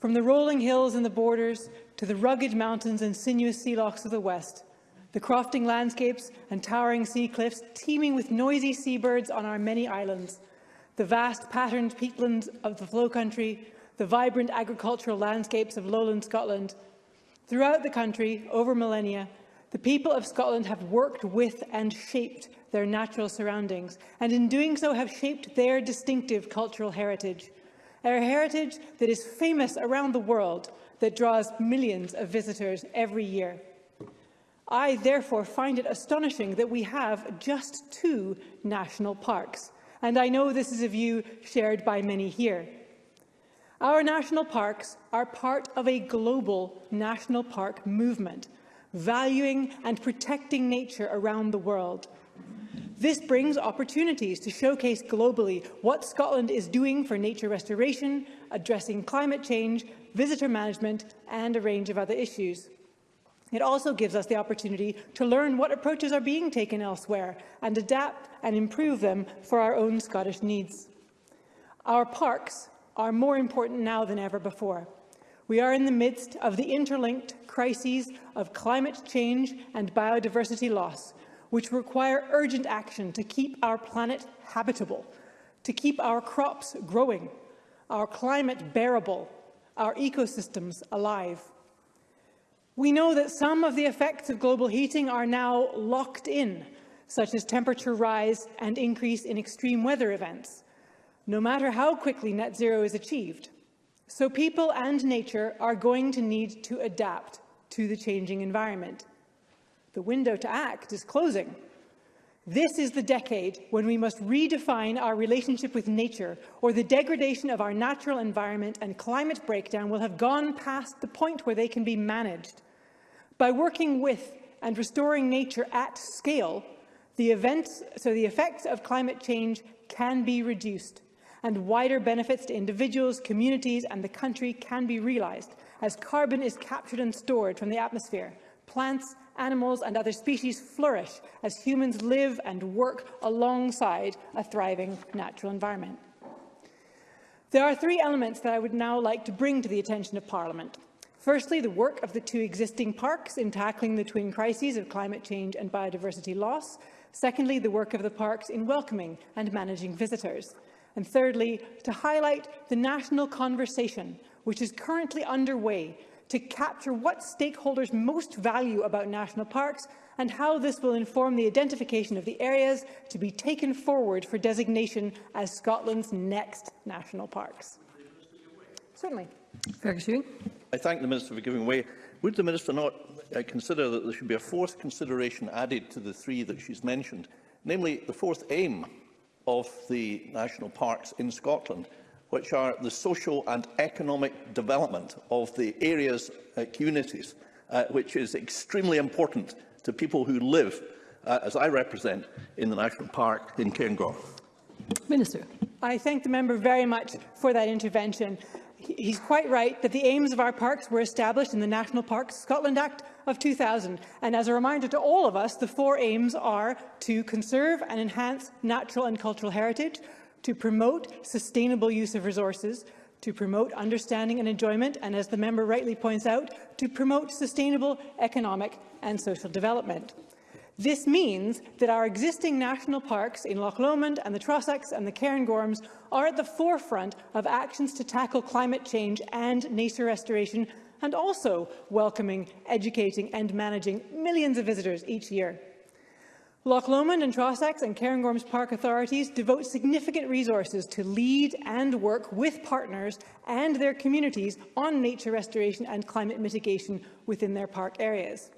From the rolling hills and the borders to the rugged mountains and sinuous sea lochs of the west, the crofting landscapes and towering sea cliffs teeming with noisy seabirds on our many islands, the vast patterned peatlands of the Flow Country, the vibrant agricultural landscapes of lowland Scotland. Throughout the country, over millennia, the people of Scotland have worked with and shaped their natural surroundings, and in doing so have shaped their distinctive cultural heritage. A heritage that is famous around the world that draws millions of visitors every year. I therefore find it astonishing that we have just two national parks, and I know this is a view shared by many here. Our national parks are part of a global national park movement, valuing and protecting nature around the world. This brings opportunities to showcase globally what Scotland is doing for nature restoration addressing climate change, visitor management and a range of other issues. It also gives us the opportunity to learn what approaches are being taken elsewhere and adapt and improve them for our own Scottish needs. Our parks are more important now than ever before. We are in the midst of the interlinked crises of climate change and biodiversity loss, which require urgent action to keep our planet habitable, to keep our crops growing, our climate bearable, our ecosystems alive. We know that some of the effects of global heating are now locked in, such as temperature rise and increase in extreme weather events, no matter how quickly net zero is achieved. So people and nature are going to need to adapt to the changing environment. The window to act is closing. This is the decade when we must redefine our relationship with nature, or the degradation of our natural environment and climate breakdown will have gone past the point where they can be managed. By working with and restoring nature at scale, the events, so the effects of climate change can be reduced, and wider benefits to individuals, communities and the country can be realized, as carbon is captured and stored from the atmosphere, plants animals and other species flourish as humans live and work alongside a thriving natural environment. There are three elements that I would now like to bring to the attention of Parliament. Firstly, the work of the two existing parks in tackling the twin crises of climate change and biodiversity loss. Secondly, the work of the parks in welcoming and managing visitors. And thirdly, to highlight the national conversation which is currently underway to capture what stakeholders most value about national parks and how this will inform the identification of the areas to be taken forward for designation as Scotland's next national parks. Certainly. Ferguson. I thank the Minister for giving way. Would the Minister not uh, consider that there should be a fourth consideration added to the three that she's mentioned, namely the fourth aim of the national parks in Scotland, which are the social and economic development of the areas, uh, communities, uh, which is extremely important to people who live, uh, as I represent, in the National Park in Cairngorm. Minister. I thank the member very much for that intervention. He's quite right that the aims of our parks were established in the National Parks Scotland Act of 2000. And as a reminder to all of us, the four aims are to conserve and enhance natural and cultural heritage, to promote sustainable use of resources, to promote understanding and enjoyment, and as the member rightly points out, to promote sustainable economic and social development. This means that our existing national parks in Loch Lomond and the Trossachs and the Cairngorms are at the forefront of actions to tackle climate change and nature restoration, and also welcoming, educating and managing millions of visitors each year. Loch Lomond and Trossachs and Cairngorms Park authorities devote significant resources to lead and work with partners and their communities on nature restoration and climate mitigation within their park areas.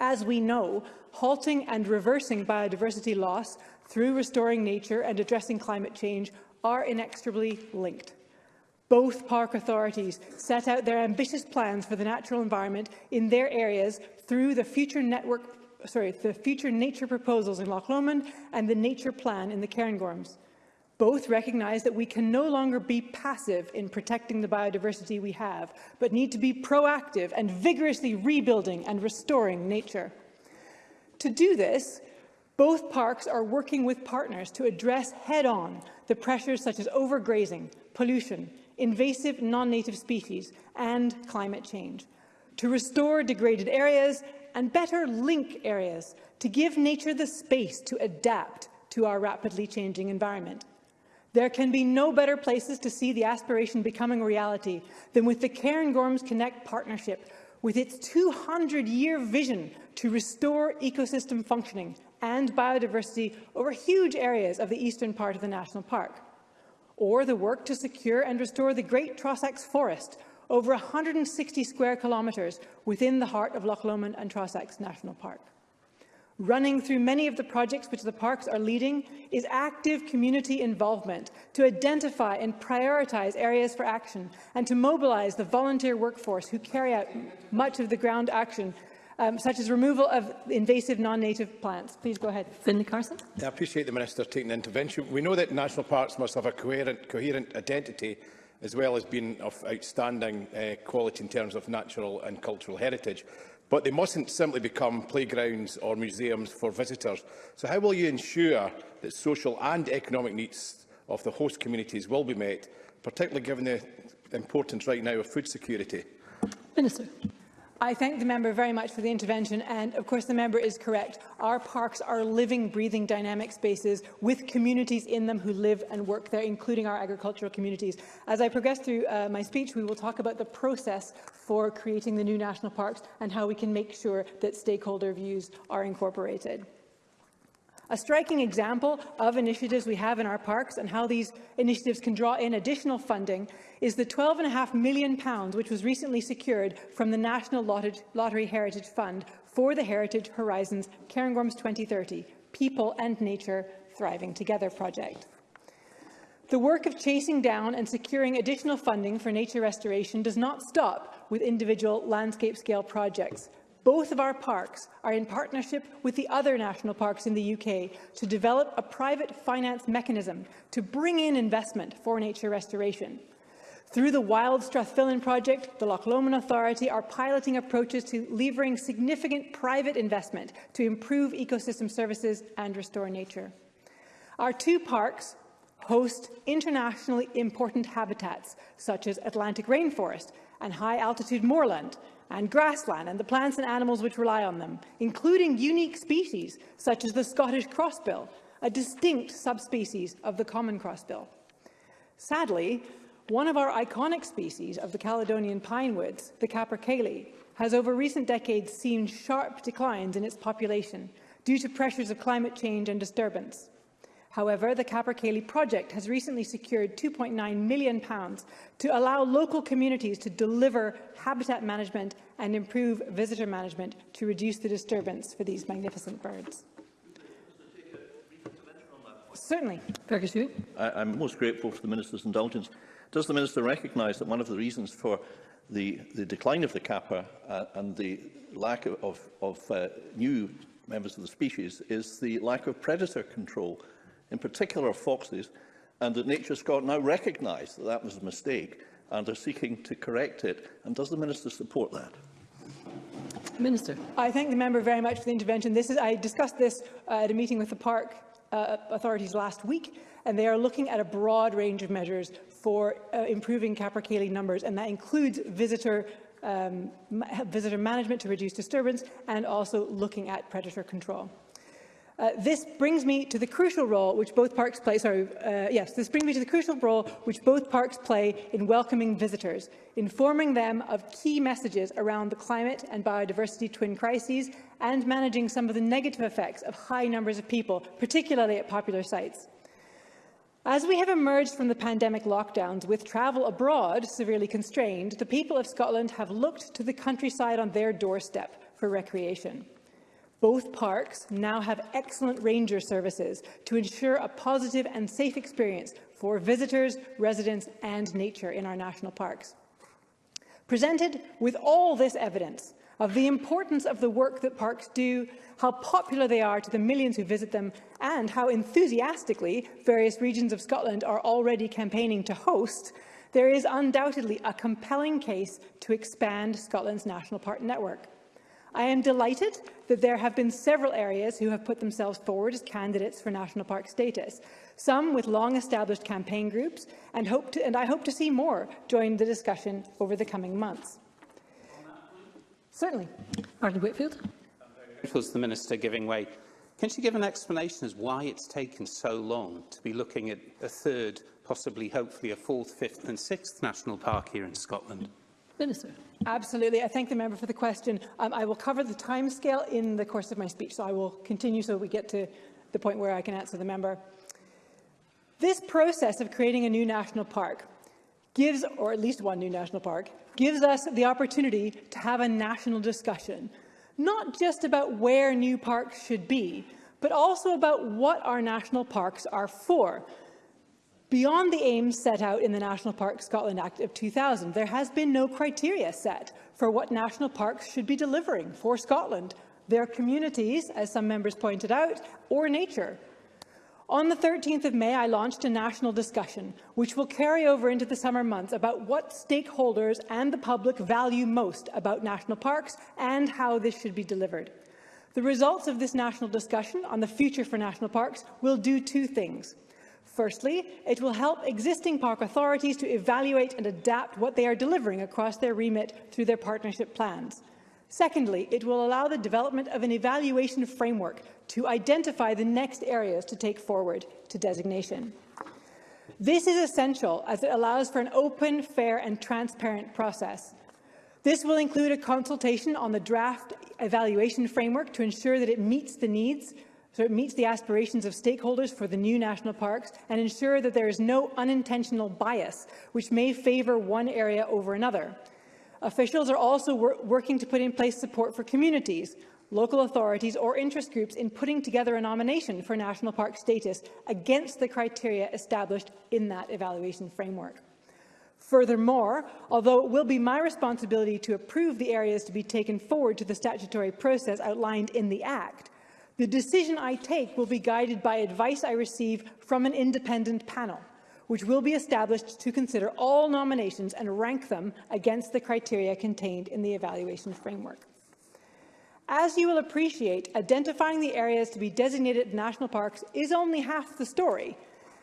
As we know, halting and reversing biodiversity loss through restoring nature and addressing climate change are inextricably linked. Both park authorities set out their ambitious plans for the natural environment in their areas through the Future Network sorry, the future nature proposals in Loch Lomond and the nature plan in the Cairngorms. Both recognise that we can no longer be passive in protecting the biodiversity we have, but need to be proactive and vigorously rebuilding and restoring nature. To do this, both parks are working with partners to address head-on the pressures such as overgrazing, pollution, invasive non-native species and climate change, to restore degraded areas and better link areas to give nature the space to adapt to our rapidly changing environment. There can be no better places to see the aspiration becoming reality than with the Cairngorms Connect partnership, with its 200-year vision to restore ecosystem functioning and biodiversity over huge areas of the eastern part of the national park. Or the work to secure and restore the Great Trossachs Forest, over 160 square kilometres within the heart of Loch Lomond and Trossachs National Park. Running through many of the projects which the parks are leading is active community involvement to identify and prioritise areas for action and to mobilise the volunteer workforce who carry out much of the ground action um, such as removal of invasive non-native plants. Please go ahead. Finlay Carson. I appreciate the Minister taking the intervention. We know that national parks must have a coherent, coherent identity as well as being of outstanding uh, quality in terms of natural and cultural heritage. But they mustn't simply become playgrounds or museums for visitors. So how will you ensure that social and economic needs of the host communities will be met, particularly given the importance right now of food security? Minister. I thank the member very much for the intervention and of course the member is correct. Our parks are living, breathing, dynamic spaces with communities in them who live and work there, including our agricultural communities. As I progress through uh, my speech, we will talk about the process for creating the new national parks and how we can make sure that stakeholder views are incorporated. A striking example of initiatives we have in our parks and how these initiatives can draw in additional funding is the £12.5 million which was recently secured from the National Lottery Heritage Fund for the Heritage Horizons Cairngorms 2030 People and Nature Thriving Together project. The work of chasing down and securing additional funding for nature restoration does not stop with individual landscape-scale projects both of our parks are in partnership with the other national parks in the UK to develop a private finance mechanism to bring in investment for nature restoration. Through the Wild Strathfillan project, the Loch Lomond Authority are piloting approaches to levering significant private investment to improve ecosystem services and restore nature. Our two parks host internationally important habitats, such as Atlantic rainforest and high-altitude moorland, and grassland and the plants and animals which rely on them, including unique species such as the Scottish crossbill, a distinct subspecies of the common crossbill. Sadly, one of our iconic species of the Caledonian pinewoods, the capercaillie, has over recent decades seen sharp declines in its population due to pressures of climate change and disturbance. However, the Capercaillie project has recently secured £2.9 million to allow local communities to deliver habitat management and improve visitor management to reduce the disturbance for these magnificent birds. Certainly. I, am most grateful for the Minister's indulgence. Does the Minister recognise that one of the reasons for the, the decline of the kappa uh, and the lack of, of uh, new members of the species is the lack of predator control in particular foxes, and that Nature Scotland now recognise that that was a mistake and are seeking to correct it. And does the Minister support that? Minister. I thank the member very much for the intervention. This Is, I discussed this uh, at a meeting with the park uh, authorities last week, and they are looking at a broad range of measures for uh, improving capercaillie numbers, and that includes visitor um, visitor management to reduce disturbance and also looking at predator control. Uh, this brings me to the crucial role which both parks play. Sorry, uh, yes, this brings me to the crucial role which both parks play in welcoming visitors, informing them of key messages around the climate and biodiversity twin crises, and managing some of the negative effects of high numbers of people, particularly at popular sites. As we have emerged from the pandemic lockdowns with travel abroad severely constrained, the people of Scotland have looked to the countryside on their doorstep for recreation. Both parks now have excellent ranger services to ensure a positive and safe experience for visitors, residents and nature in our national parks. Presented with all this evidence of the importance of the work that parks do, how popular they are to the millions who visit them, and how enthusiastically various regions of Scotland are already campaigning to host, there is undoubtedly a compelling case to expand Scotland's national park network. I am delighted that there have been several areas who have put themselves forward as candidates for national park status, some with long-established campaign groups, and, hope to, and I hope to see more join the discussion over the coming months. Certainly. Martin Whitfield. Is the Minister giving way? Can she give an explanation as why it's taken so long to be looking at a third, possibly, hopefully, a fourth, fifth and sixth national park here in Scotland? Minister. Absolutely. I thank the member for the question. Um, I will cover the timescale in the course of my speech, so I will continue so we get to the point where I can answer the member. This process of creating a new national park gives, or at least one new national park, gives us the opportunity to have a national discussion, not just about where new parks should be, but also about what our national parks are for, beyond the aims set out in the National Park Scotland Act of 2000. There has been no criteria set for what national parks should be delivering for Scotland, their communities, as some members pointed out, or nature. On the 13th of May, I launched a national discussion, which will carry over into the summer months about what stakeholders and the public value most about national parks and how this should be delivered. The results of this national discussion on the future for national parks will do two things. Firstly, it will help existing park authorities to evaluate and adapt what they are delivering across their remit through their partnership plans. Secondly, it will allow the development of an evaluation framework to identify the next areas to take forward to designation. This is essential as it allows for an open, fair and transparent process. This will include a consultation on the draft evaluation framework to ensure that it meets the needs so it meets the aspirations of stakeholders for the new national parks and ensure that there is no unintentional bias which may favour one area over another. Officials are also wor working to put in place support for communities, local authorities or interest groups in putting together a nomination for national park status against the criteria established in that evaluation framework. Furthermore, although it will be my responsibility to approve the areas to be taken forward to the statutory process outlined in the Act, the decision I take will be guided by advice I receive from an independent panel, which will be established to consider all nominations and rank them against the criteria contained in the evaluation framework. As you will appreciate, identifying the areas to be designated national parks is only half the story,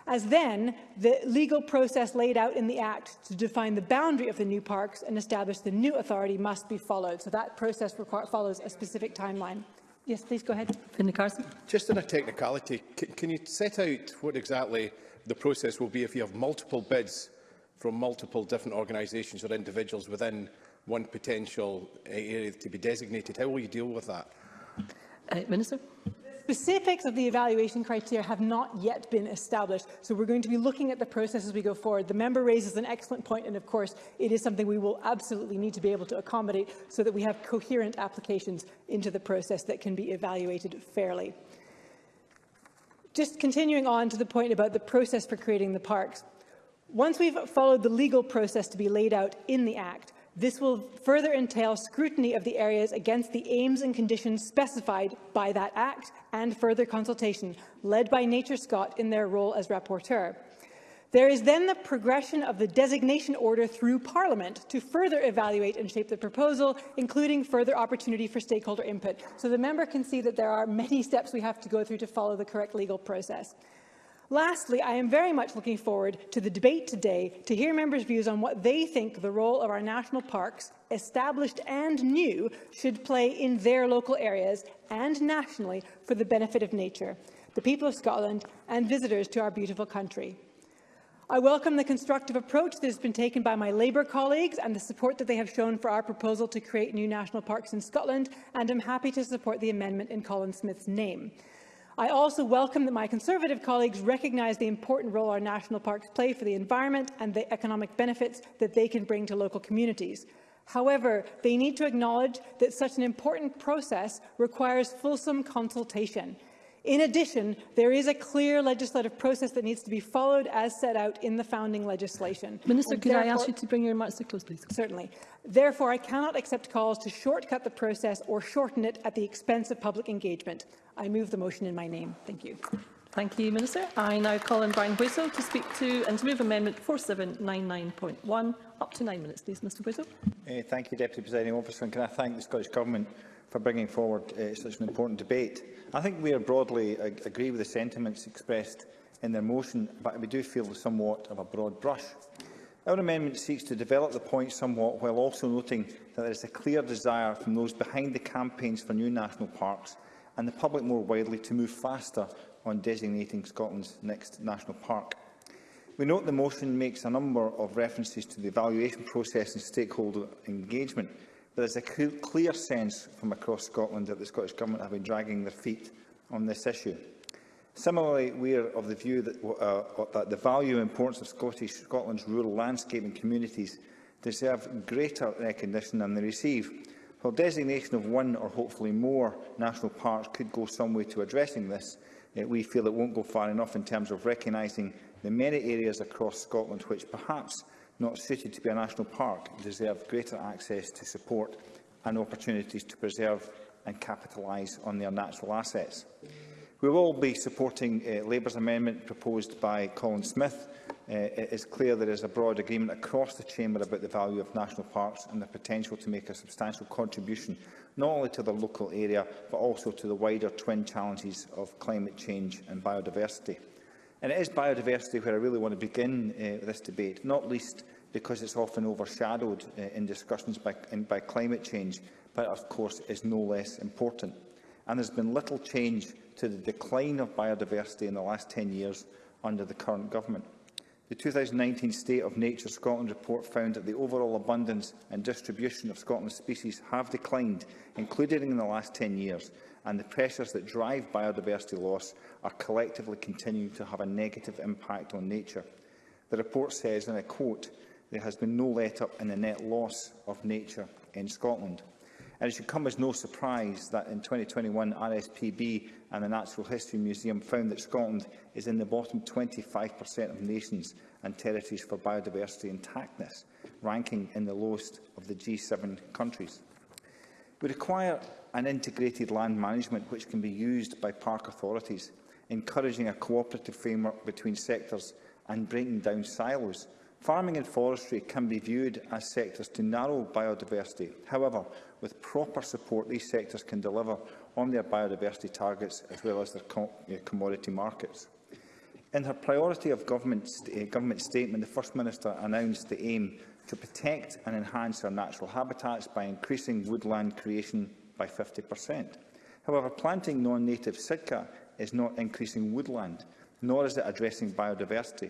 as then the legal process laid out in the Act to define the boundary of the new parks and establish the new authority must be followed. So that process follows a specific timeline. Yes, please go ahead. Finley Carson. Just on a technicality, can, can you set out what exactly the process will be if you have multiple bids from multiple different organisations or individuals within one potential area to be designated? How will you deal with that? Uh, Minister. specifics of the evaluation criteria have not yet been established, so we're going to be looking at the process as we go forward. The member raises an excellent point, and of course, it is something we will absolutely need to be able to accommodate so that we have coherent applications into the process that can be evaluated fairly. Just continuing on to the point about the process for creating the parks. Once we've followed the legal process to be laid out in the Act, this will further entail scrutiny of the areas against the aims and conditions specified by that Act and further consultation, led by Nature Scott in their role as rapporteur. There is then the progression of the designation order through Parliament to further evaluate and shape the proposal, including further opportunity for stakeholder input. So the member can see that there are many steps we have to go through to follow the correct legal process. Lastly, I am very much looking forward to the debate today to hear members' views on what they think the role of our national parks, established and new, should play in their local areas and nationally for the benefit of nature, the people of Scotland and visitors to our beautiful country. I welcome the constructive approach that has been taken by my Labour colleagues and the support that they have shown for our proposal to create new national parks in Scotland, and am happy to support the amendment in Colin Smith's name. I also welcome that my Conservative colleagues recognise the important role our national parks play for the environment and the economic benefits that they can bring to local communities. However, they need to acknowledge that such an important process requires fulsome consultation In addition, there is a clear legislative process that needs to be followed as set out in the founding legislation. Minister, and could I ask you to bring your remarks to close, please? Certainly. Therefore, I cannot accept calls to shortcut the process or shorten it at the expense of public engagement. I move the motion in my name. Thank you. Thank you, Minister. I now call on Brian Whistle to speak to and to move Amendment 4799.1. Up to nine minutes, please, Mr Whistle. Uh, eh, thank you, Deputy Presiding Officer, and can I thank the Scottish Government for bringing forward uh, such an important debate. I think we are broadly ag agree with the sentiments expressed in their motion, but we do feel somewhat of a broad brush. Our amendment seeks to develop the point somewhat while also noting that there is a clear desire from those behind the campaigns for new national parks and the public more widely to move faster on designating Scotland's next national park. We note the motion makes a number of references to the evaluation process and stakeholder engagement, There is a clear sense from across Scotland that the Scottish Government have been dragging their feet on this issue. Similarly, we are of the view that, uh, uh, that the value and importance of Scottish, Scotland's rural landscape and communities deserve greater recognition than they receive. While designation of one or hopefully more national parks could go some way to addressing this, uh, we feel it won't go far enough in terms of recognising the many areas across Scotland which perhaps not stated to be a national park, deserve greater access to support and opportunities to preserve and capitalise on their natural assets. We will be supporting uh, Labour's amendment proposed by Colin Smith. Uh, it is clear there is a broad agreement across the Chamber about the value of national parks and the potential to make a substantial contribution not only to the local area but also to the wider twin challenges of climate change and biodiversity. And it is biodiversity where I really want to begin uh, this debate, not least because it's often overshadowed uh, in discussions by, in, by climate change, but of course is no less important. And there's been little change to the decline of biodiversity in the last 10 years under the current government. The 2019 State of Nature Scotland report found that the overall abundance and distribution of Scotland's species have declined, including in the last 10 years, and the pressures that drive biodiversity loss are collectively continuing to have a negative impact on nature. The report says, and I quote, there has been no let-up in the net loss of nature in Scotland. And it should come as no surprise that in 2021, RSPB and the Natural History Museum found that Scotland is in the bottom 25% of nations and territories for biodiversity intactness, ranking in the lowest of the G7 countries. We require an integrated land management which can be used by park authorities, encouraging a cooperative framework between sectors and breaking down silos. Farming and forestry can be viewed as sectors to narrow biodiversity. However, with proper support, these sectors can deliver on their biodiversity targets as well as their uh, commodity markets. In her priority of government, st uh, government statement, the First Minister announced the aim to protect and enhance our natural habitats by increasing woodland creation by 50%. However, planting non-native sitka is not increasing woodland, nor is it addressing biodiversity.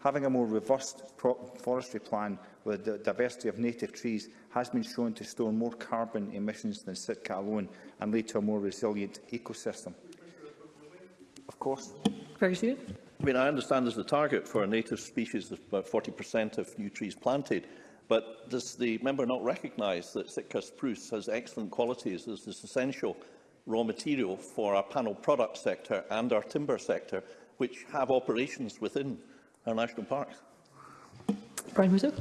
Having a more robust forestry plan with the diversity of native trees has been shown to store more carbon emissions than Sitka alone and lead to a more resilient ecosystem. Of course. I mean, I understand there's a target for native species about 40% of new trees planted. But does the member not recognise that Sitka spruce has excellent qualities as this essential raw material for our panel product sector and our timber sector, which have operations within our national parks? Brian Whittle.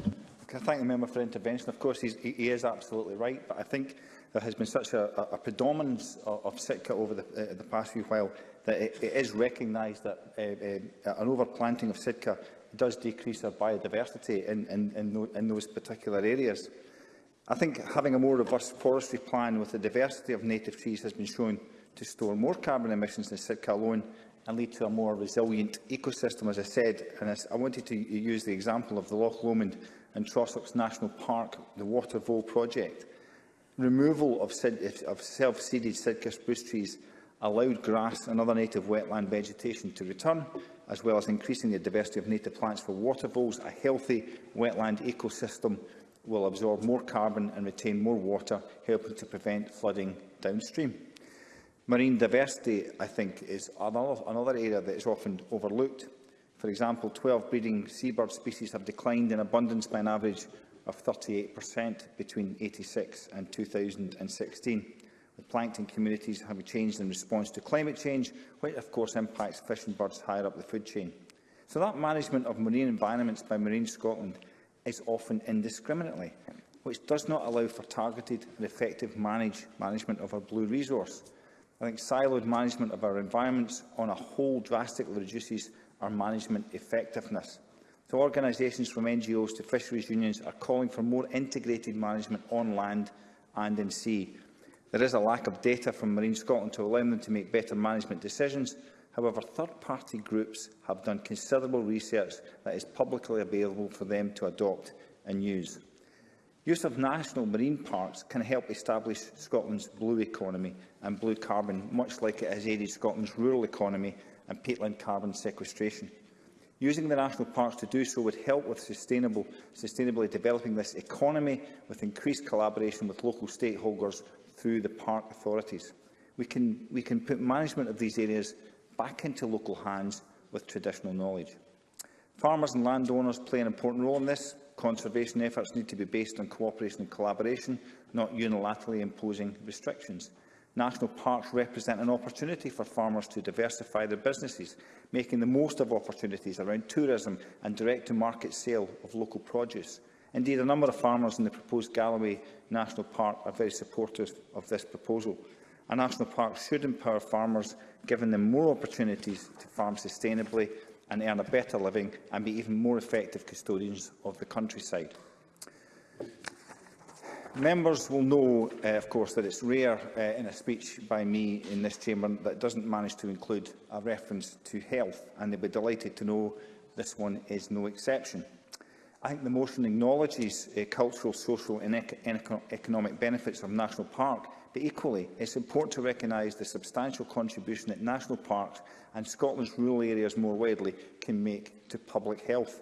I thank the member for intervention. Of course, he's, he is absolutely right, but I think there has been such a, a, a predominance of, of Sitka over the, uh, the past few while that it, it is recognised that uh, uh, an overplanting of Sitka does decrease our biodiversity in, in, in, no, in those particular areas. I think having a more robust forestry plan with the diversity of native trees has been shown to store more carbon emissions than Sitka alone and lead to a more resilient ecosystem, as I said. And as I wanted to use the example of the Loch Lomond and Trossachs National Park, the Water Vole project. Removal of, of self-seeded Sitka spruce trees allowed grass and other native wetland vegetation to return, as well as increasing the diversity of native plants for water bowls, a healthy wetland ecosystem will absorb more carbon and retain more water, helping to prevent flooding downstream. Marine diversity, I think, is another area that is often overlooked. For example, 12 breeding seabird species have declined in abundance by an average of 38% between 86 and 2016. The plankton communities have changed in response to climate change, which of course impacts fish and birds higher up the food chain. So that management of marine environments by Marine Scotland is often indiscriminately, which does not allow for targeted and effective manage management of our blue resource. I think siloed management of our environments on a whole drastically reduces our management effectiveness. So organisations from NGOs to fisheries unions are calling for more integrated management on land and in sea. There is a lack of data from Marine Scotland to allow them to make better management decisions. However, third-party groups have done considerable research that is publicly available for them to adopt and use. Use of national marine parks can help establish Scotland's blue economy and blue carbon, much like it has aided Scotland's rural economy and peatland carbon sequestration. Using the national parks to do so would help with sustainable, sustainably developing this economy with increased collaboration with local stakeholders through the park authorities. We can, we can put management of these areas back into local hands with traditional knowledge. Farmers and landowners play an important role in this. Conservation efforts need to be based on cooperation and collaboration, not unilaterally imposing restrictions. National parks represent an opportunity for farmers to diversify their businesses, making the most of opportunities around tourism and direct-to-market sale of local produce. Indeed, a number of farmers in the proposed Galloway National Park are very supportive of this proposal. A national park should empower farmers, giving them more opportunities to farm sustainably and earn a better living and be even more effective custodians of the countryside. Members will know, uh, of course, that it's rare uh, in a speech by me in this chamber that doesn't manage to include a reference to health, and they'll be delighted to know this one is no exception. I think the motion acknowledges uh, eh, cultural, social and eco economic benefits of national park, but equally it's important to recognise the substantial contribution that national parks and Scotland's rural areas more widely can make to public health.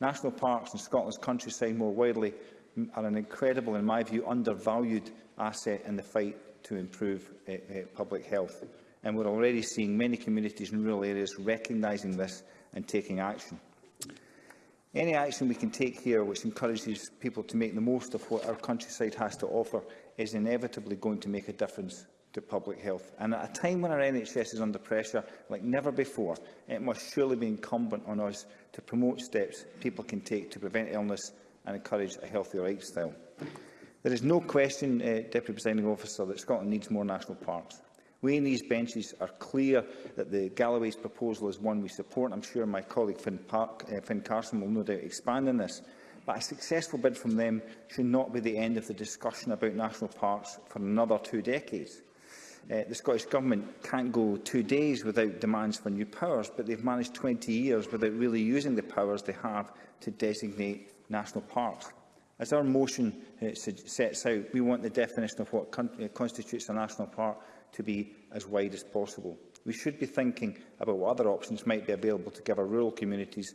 National parks and Scotland's countryside more widely are an incredible, in my view, undervalued asset in the fight to improve uh, uh, public health. And we're already seeing many communities in rural areas recognising this and taking action. Any action we can take here which encourages people to make the most of what our countryside has to offer is inevitably going to make a difference to public health. And at a time when our NHS is under pressure like never before, it must surely be incumbent on us to promote steps people can take to prevent illness and encourage a healthier lifestyle. There is no question, uh, Deputy Presiding Officer, that Scotland needs more national parks. We in these benches are clear that the Galloway's proposal is one we support. I'm sure my colleague Finn, Park, uh, Finn Carson will no doubt expand on this. But a successful bid from them should not be the end of the discussion about national parks for another two decades. Uh, the Scottish Government can't go two days without demands for new powers, but they've managed 20 years without really using the powers they have to designate national parks. As our motion uh, sets out, we want the definition of what uh, constitutes a national park to be as wide as possible. We should be thinking about what other options might be available to give our rural communities,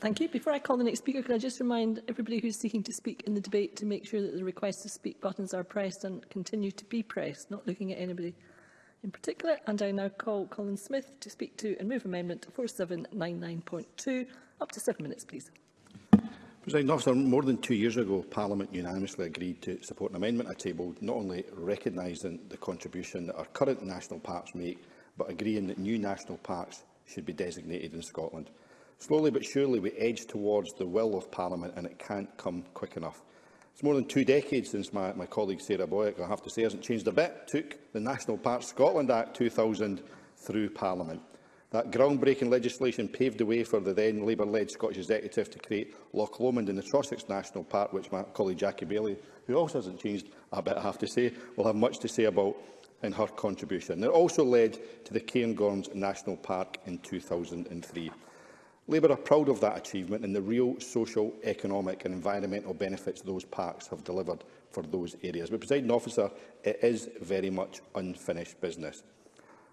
Thank you. Before I call the next speaker, can I just remind everybody who's seeking to speak in the debate to make sure that the request to speak buttons are pressed and continue to be pressed, not looking at anybody in particular. And I now call Colin Smith to speak to and move amendment 4799.2. Up to seven minutes, please. President officer, more than two years ago, Parliament unanimously agreed to support an amendment I tabled not only recognising the contribution that our current national parks make, but agreeing that new national parks should be designated in Scotland. Slowly but surely, we edge towards the will of Parliament, and it can't come quick enough. It's more than two decades since my, my colleague Sarah Boyack, I have to say, hasn't changed a bit, took the National Parks Scotland Act 2000 through Parliament. That groundbreaking legislation paved the way for the then Labour-led Scottish Executive to create Loch Lomond in the Trossachs National Park, which my colleague Jackie Bailey, who also hasn't changed a bit, I have to say, will have much to say about in her contribution. It also led to the Cairngorms National Park in 2003. Labour are proud of that achievement and the real social, economic and environmental benefits those parks have delivered for those areas. But, Presiding Officer, it is very much unfinished business.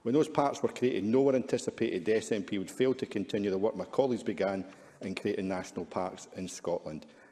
When those parts were created, no one anticipated the SNP would fail to continue the work my colleagues began in creating national parks in Scotland.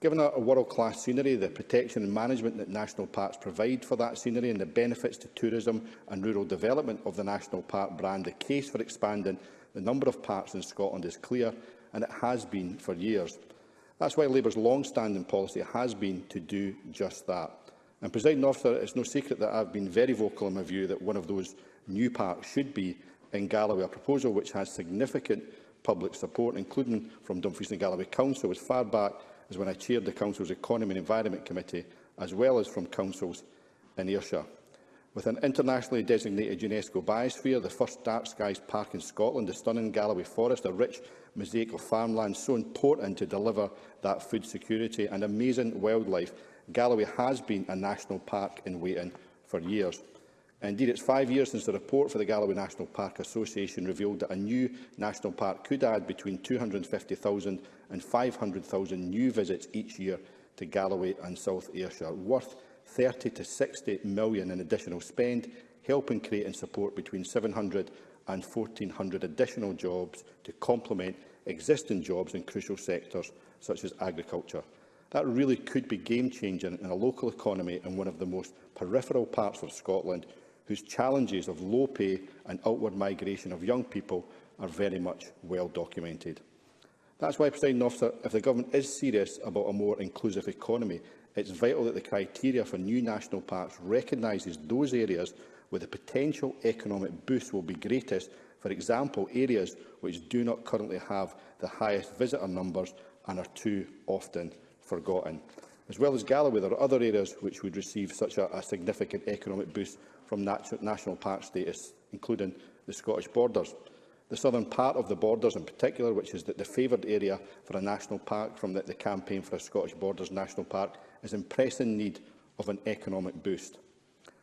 Given our world-class scenery, the protection and management that national parks provide for that scenery and the benefits to tourism and rural development of the national park brand, the case for expanding the number of parks in Scotland is clear, and it has been for years. That's why Labour's long-standing policy has been to do just that. And, President Officer, it's no secret that I've been very vocal in my view that one of those new parks should be in Galloway, a proposal which has significant public support, including from Dumfries and Galloway Council, as far back is when I chaired the Council's Economy and Environment Committee, as well as from councils in Ayrshire. With an internationally designated UNESCO biosphere, the first Dark Skies Park in Scotland, the stunning Galloway Forest, a rich mosaic of farmland so important to deliver that food security and amazing wildlife, Galloway has been a national park in waiting for years. Indeed, it's five years since the report for the Galloway National Park Association revealed that a new national park could add between 250,000 and 500,000 new visits each year to Galloway and South Ayrshire, worth 30 to 60 million in additional spend, helping create and support between 700 and 1,400 additional jobs to complement existing jobs in crucial sectors such as agriculture. That really could be game-changing in a local economy in one of the most peripheral parts of Scotland, whose challenges of low pay and outward migration of young people are very much well documented. That's why, President Officer, if the Government is serious about a more inclusive economy, it's vital that the criteria for new national parks recognises those areas where the potential economic boost will be greatest, for example, areas which do not currently have the highest visitor numbers and are too often forgotten. As well as Galloway, there are other areas which would receive such a, a significant economic boost from nat national park status, including the Scottish borders the southern part of the borders in particular, which is the, the favoured area for a national park from the, the campaign for a Scottish Borders National Park, is in pressing need of an economic boost.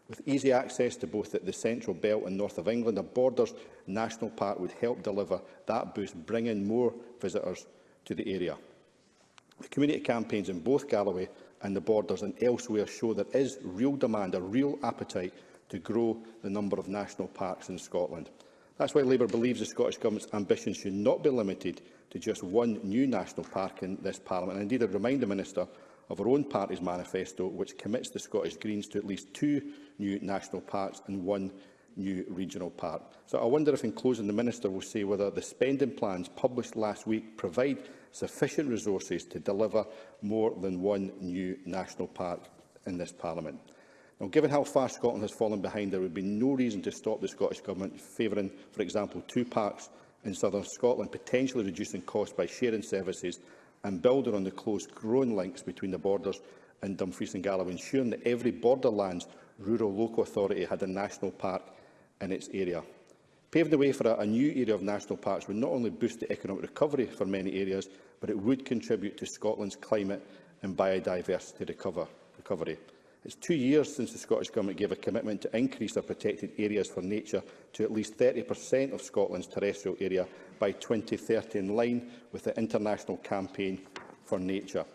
With easy access to both the, the central belt and north of England, a Borders National Park would help deliver that boost, bringing more visitors to the area. The community campaigns in both Galloway and the Borders and elsewhere show there is real demand, a real appetite to grow the number of national parks in Scotland. That's why Labour believes the Scottish Government's ambitions should not be limited to just one new national park in this Parliament. And indeed, I'd remind the Minister of her own party's manifesto, which commits the Scottish Greens to at least two new national parks and one new regional park. So I wonder if, in closing, the Minister will say whether the spending plans published last week provide sufficient resources to deliver more than one new national park in this Parliament. Now, given how far Scotland has fallen behind, there would be no reason to stop the Scottish Government favouring, for example, two parks in southern Scotland, potentially reducing costs by sharing services and building on the close growing links between the borders and Dumfries and Galloway, ensuring that every borderlands rural local authority had a national park in its area. Paving the way for a, a new area of national parks would not only boost the economic recovery for many areas, but it would contribute to Scotland's climate and biodiversity recover, recovery. It's two years since the Scottish Government gave a commitment to increase the protected areas for nature to at least 30% of Scotland's terrestrial area by 2030 in line with the International Campaign for Nature.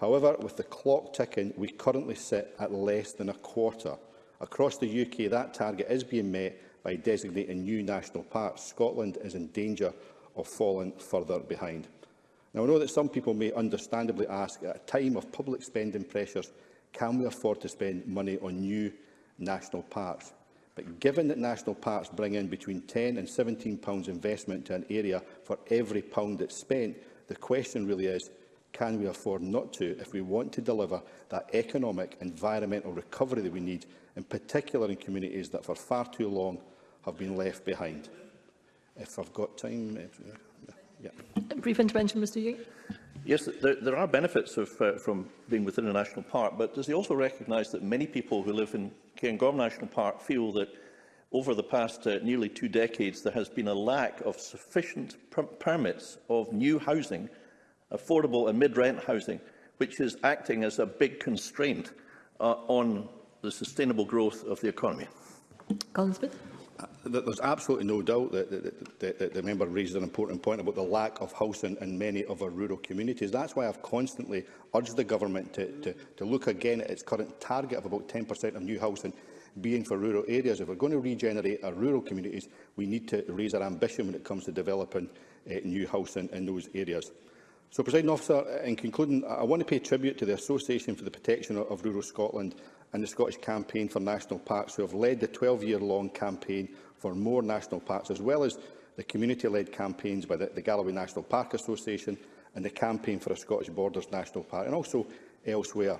However, with the clock ticking, we currently sit at less than a quarter. Across the UK, that target is being met by designating new national parks. Scotland is in danger of falling further behind. Now, I know that some people may understandably ask, at a time of public spending pressures, can we afford to spend money on new national parks? But given that national parks bring in between £10 and £17 investment to an area for every pound that's spent, the question really is, can we afford not to if we want to deliver that economic environmental recovery that we need, in particular in communities that for far too long have been left behind? If I've got time... If, yeah. Brief intervention, Mr Yang. Yes, there, there are benefits of, uh, from being within a national park, but does he also recognise that many people who live in Cairngorm National Park feel that over the past uh, nearly two decades there has been a lack of sufficient per permits of new housing, affordable and mid-rent housing, which is acting as a big constraint uh, on the sustainable growth of the economy? Smith there's absolutely no doubt that, that, that, that, the member raised an important point about the lack of housing in many of our rural communities. That's why I've constantly urged the government to, to, to look again at its current target of about 10% of new housing being for rural areas. If we're going to regenerate our rural communities, we need to raise our ambition when it comes to developing uh, new housing in those areas. So, President Officer, in concluding, I want to pay tribute to the Association for the Protection of Rural Scotland and the Scottish Campaign for National Parks, who have led the 12-year-long campaign for more national parks, as well as the community-led campaigns by the, the Galloway National Park Association and the Campaign for a Scottish Borders National Park, and also elsewhere.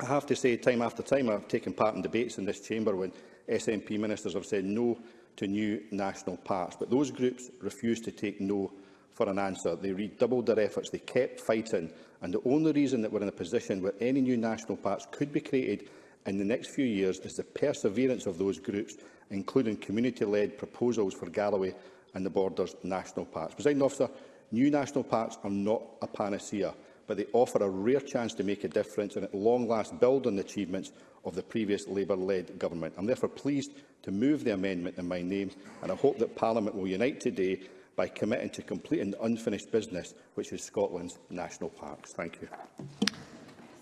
I have to say, time after time, I've taken part in debates in this chamber when SNP ministers have said no to new national parks, but those groups refuse to take no for an answer. They redoubled their efforts, they kept fighting, and the only reason that we're in a position where any new national parks could be created in the next few years is the perseverance of those groups, including community-led proposals for Galloway and the Borders National Parks. Presiding officer, new national parks are not a panacea, but they offer a rare chance to make a difference and at long last build on the achievements of the previous Labour-led government. I'm therefore pleased to move the amendment in my name, and I hope that Parliament will unite today by committing to completing the unfinished business, which is Scotland's national parks. Thank you.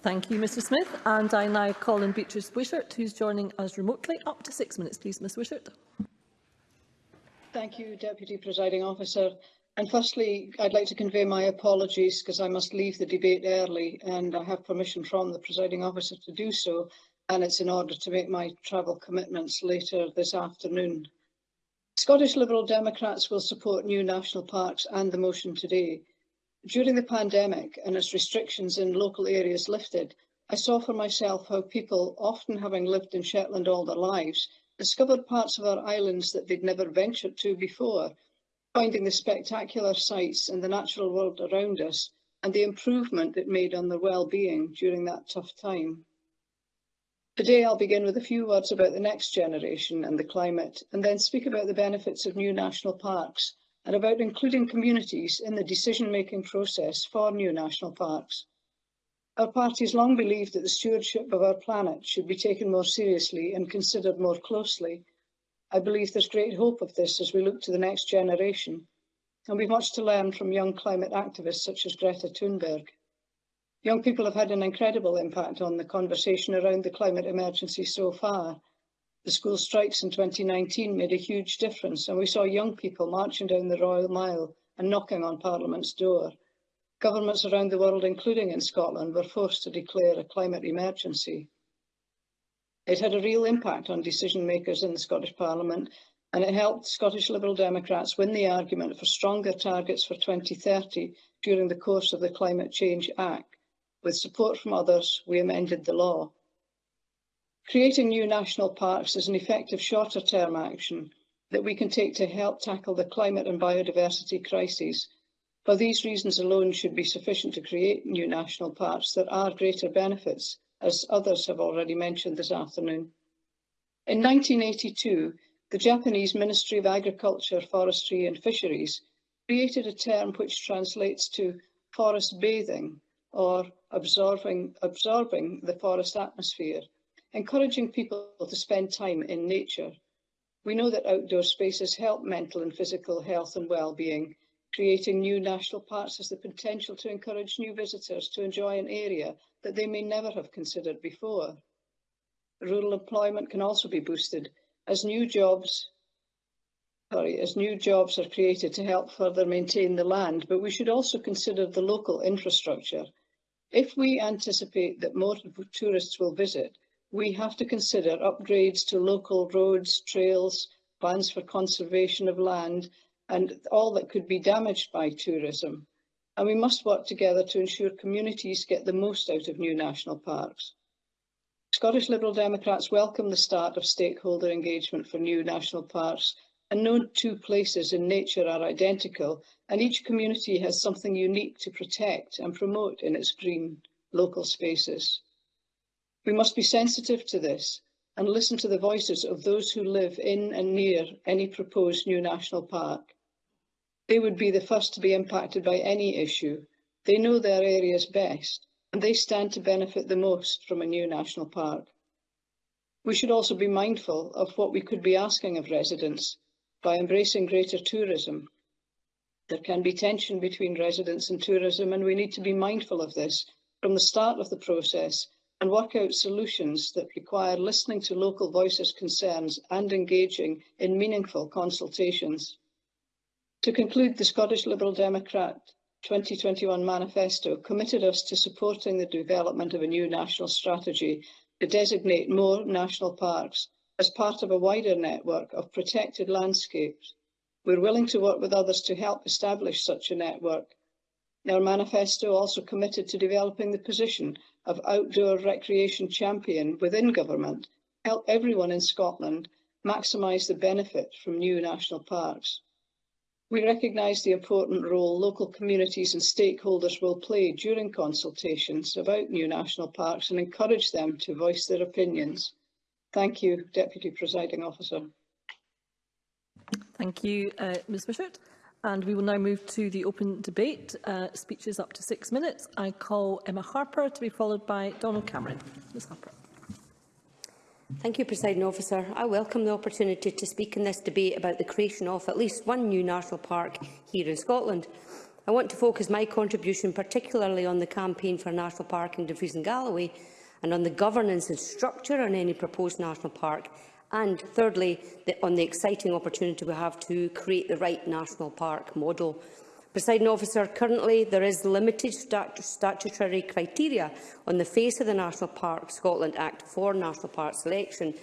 Thank you, Mr Smith. And I now call in Beatrice Wishart, who's joining us remotely. Up to six minutes, please, Ms Wishart. Thank you, Deputy Presiding Officer. And firstly, I'd like to convey my apologies because I must leave the debate early and I have permission from the presiding officer to do so. And it's in order to make my travel commitments later this afternoon. Scottish Liberal Democrats will support new national parks and the motion today. During the pandemic and as restrictions in local areas lifted, I saw for myself how people, often having lived in Shetland all their lives, discovered parts of our islands that they'd never ventured to before, finding the spectacular sights and the natural world around us and the improvement it made on their well-being during that tough time. Today I'll begin with a few words about the next generation and the climate, and then speak about the benefits of new national parks and about including communities in the decision-making process for new national parks. Our party has long believed that the stewardship of our planet should be taken more seriously and considered more closely. I believe there's great hope of this as we look to the next generation, and we've much to learn from young climate activists such as Greta Thunberg. Young people have had an incredible impact on the conversation around the climate emergency so far. The school strikes in 2019 made a huge difference and we saw young people marching down the Royal Mile and knocking on Parliament's door. Governments around the world, including in Scotland, were forced to declare a climate emergency. It had a real impact on decision makers in the Scottish Parliament and it helped Scottish Liberal Democrats win the argument for stronger targets for 2030 during the course of the Climate Change Act. With support from others, we amended the law. Creating new national parks is an effective shorter term action that we can take to help tackle the climate and biodiversity crises. For these reasons alone should be sufficient to create new national parks. There are greater benefits, as others have already mentioned this afternoon. In 1982, the Japanese Ministry of Agriculture, Forestry and Fisheries created a term which translates to forest bathing or absorbing, absorbing the forest atmosphere, encouraging people to spend time in nature. We know that outdoor spaces help mental and physical health and well-being. Creating new national parks has the potential to encourage new visitors to enjoy an area that they may never have considered before. Rural employment can also be boosted as new jobs sorry, as new jobs are created to help further maintain the land, but we should also consider the local infrastructure If we anticipate that more tourists will visit, we have to consider upgrades to local roads, trails, plans for conservation of land and all that could be damaged by tourism. And we must work together to ensure communities get the most out of new national parks. Scottish Liberal Democrats welcome the start of stakeholder engagement for new national parks and no two places in nature are identical, and each community has something unique to protect and promote in its green local spaces. We must be sensitive to this and listen to the voices of those who live in and near any proposed new national park. They would be the first to be impacted by any issue. They know their areas best, and they stand to benefit the most from a new national park. We should also be mindful of what we could be asking of residents By embracing greater tourism, there can be tension between residents and tourism, and we need to be mindful of this from the start of the process and work out solutions that require listening to local voices' concerns and engaging in meaningful consultations. To conclude, the Scottish Liberal Democrat 2021 manifesto committed us to supporting the development of a new national strategy to designate more national parks As part of a wider network of protected landscapes, we're willing to work with others to help establish such a network. Our manifesto also committed to developing the position of outdoor recreation champion within government, help everyone in Scotland maximise the benefit from new national parks. We recognise the important role local communities and stakeholders will play during consultations about new national parks and encourage them to voice their opinions. Thank you, Deputy Presiding Officer. Thank you, uh, Ms Wishart. And we will now move to the open debate. Uh, speeches up to six minutes. I call Emma Harper to be followed by Donald Cameron. Ms Harper. Thank you, Presiding Officer. I welcome the opportunity to speak in this debate about the creation of at least one new national park here in Scotland. I want to focus my contribution particularly on the campaign for a national park in Dumfries and Galloway, and on the governance and structure on any proposed national park, and thirdly, the, on the exciting opportunity we have to create the right national park model. Presiding officer, currently there is limited statu statutory criteria on the face of the National Park Scotland Act for national park selection,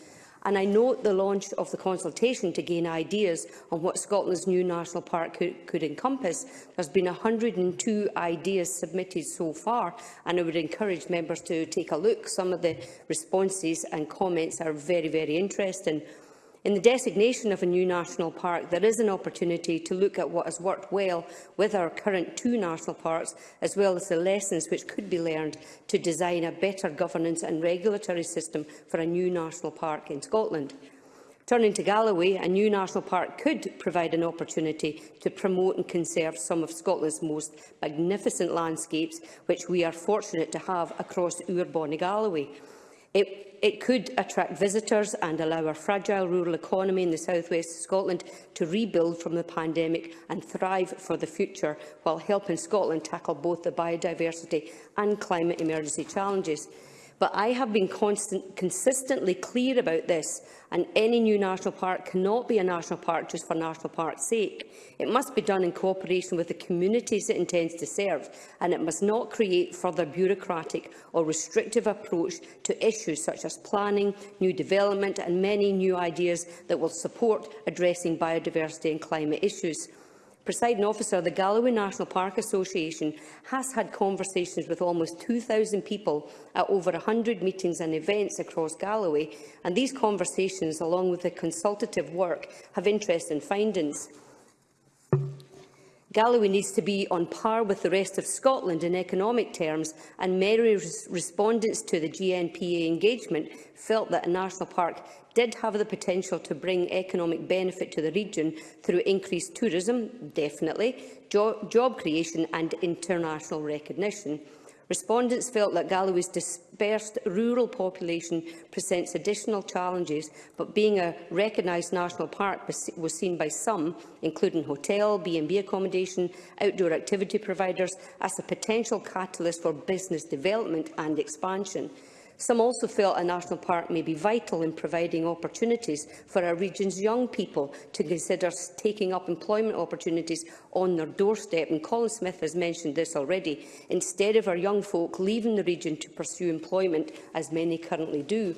and I note the launch of the consultation to gain ideas on what Scotland's new national park could, could encompass. There's been 102 ideas submitted so far, and I would encourage members to take a look. Some of the responses and comments are very, very interesting. In the designation of a new national park, there is an opportunity to look at what has worked well with our current two national parks, as well as the lessons which could be learned to design a better governance and regulatory system for a new national park in Scotland. Turning to Galloway, a new national park could provide an opportunity to promote and conserve some of Scotland's most magnificent landscapes, which we are fortunate to have across Urbonne Galloway. It, it could attract visitors and allow our fragile rural economy in the southwest of Scotland to rebuild from the pandemic and thrive for the future, while helping Scotland tackle both the biodiversity and climate emergency challenges but I have been constant, consistently clear about this, and any new national park cannot be a national park just for national park's sake. It must be done in cooperation with the communities it intends to serve, and it must not create further bureaucratic or restrictive approach to issues such as planning, new development and many new ideas that will support addressing biodiversity and climate issues. Presiding officer, the Galloway National Park Association has had conversations with almost 2,000 people at over 100 meetings and events across Galloway, and these conversations, along with the consultative work, have interest in findings. Galloway needs to be on par with the rest of Scotland in economic terms, and many respondents to the GNPA engagement felt that an arsenal park did have the potential to bring economic benefit to the region through increased tourism, definitely, jo job creation and international recognition. Respondents felt that Galloway's dispersed rural population presents additional challenges, but being a recognised national park was seen by some, including hotel, B&B accommodation, outdoor activity providers, as a potential catalyst for business development and expansion. Some also felt a national park may be vital in providing opportunities for our region's young people to consider taking up employment opportunities on their doorstep, and Colin Smith has mentioned this already, instead of our young folk leaving the region to pursue employment, as many currently do.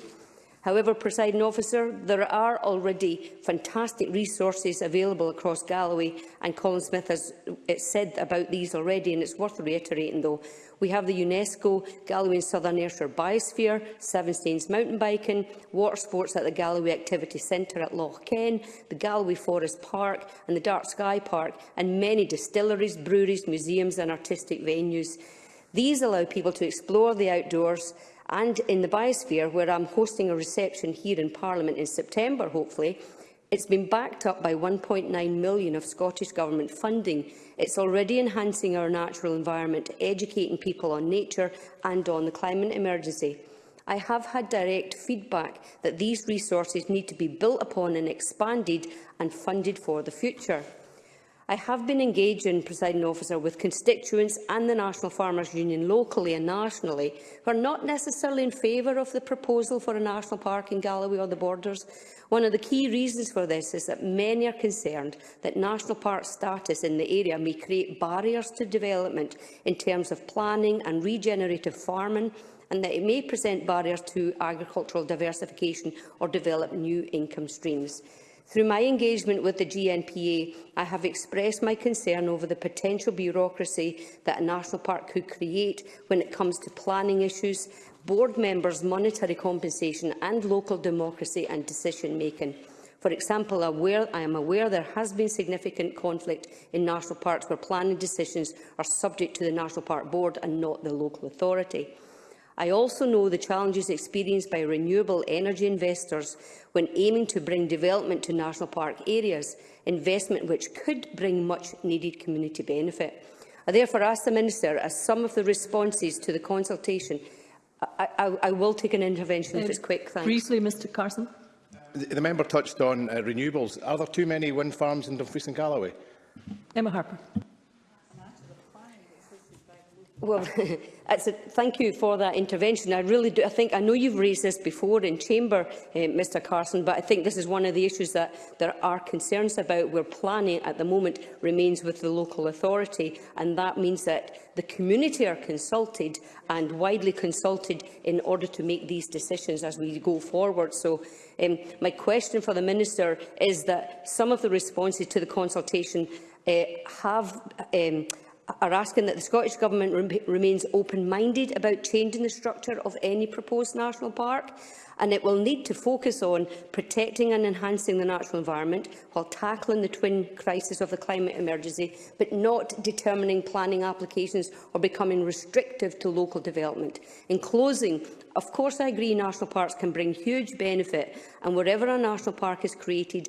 However, presiding officer, there are already fantastic resources available across Galloway, and Colin Smith has uh, said about these already, and it's worth reiterating though. We have the UNESCO Galloway and Southern Ayrshire Biosphere, Seven Stains Mountain Biking, water sports at the Galloway Activity Centre at Loch Ken, the Galloway Forest Park and the Dark Sky Park, and many distilleries, breweries, museums and artistic venues. These allow people to explore the outdoors and in the biosphere, where I'm hosting a reception here in Parliament in September, hopefully, It's been backed up by 1.9 million of Scottish Government funding. It's already enhancing our natural environment, educating people on nature and on the climate emergency. I have had direct feedback that these resources need to be built upon and expanded and funded for the future. I have been engaging, presiding officer, with constituents and the National Farmers Union locally and nationally who are not necessarily in favour of the proposal for a national park in Galloway or the borders. One of the key reasons for this is that many are concerned that national park status in the area may create barriers to development in terms of planning and regenerative farming and that it may present barriers to agricultural diversification or develop new income streams. Through my engagement with the GNPA, I have expressed my concern over the potential bureaucracy that a national park could create when it comes to planning issues, board members' monetary compensation and local democracy and decision-making. For example, aware, I am aware there has been significant conflict in national parks where planning decisions are subject to the National Park Board and not the local authority. I also know the challenges experienced by renewable energy investors when aiming to bring development to national park areas, investment which could bring much-needed community benefit. I therefore ask the Minister, as some of the responses to the consultation, I, I, I will take an intervention um, if it's uh, quick. Thanks. Briefly, Mr Carson. The, the member touched on uh, renewables. Are there too many wind farms in Dumfries and Galloway? Emma Harper. Well, a, thank you for that intervention. I really do. I think I know you've raised this before in chamber, uh, eh, Mr Carson, but I think this is one of the issues that there are concerns about where planning at the moment remains with the local authority, and that means that the community are consulted and widely consulted in order to make these decisions as we go forward. So um, my question for the Minister is that some of the responses to the consultation uh, have um, are asking that the Scottish Government rem remains open-minded about changing the structure of any proposed national park and it will need to focus on protecting and enhancing the natural environment while tackling the twin crisis of the climate emergency, but not determining planning applications or becoming restrictive to local development. In closing, Of course, I agree national parks can bring huge benefit, and wherever a national park is created,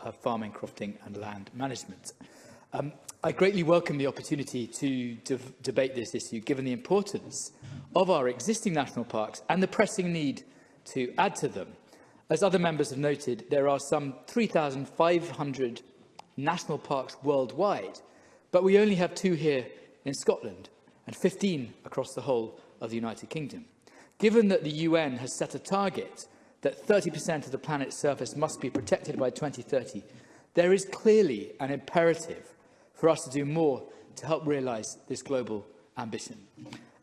uh, farming, crofting and land management? Um, I greatly welcome the opportunity to de debate this issue, given the importance of our existing national parks and the pressing need to add to them. As other members have noted, there are some 3,500 national parks worldwide, but we only have two here in Scotland and 15 across the whole of the United Kingdom. Given that the UN has set a target that 30% of the planet's surface must be protected by 2030, there is clearly an imperative for us to do more to help realise this global ambition.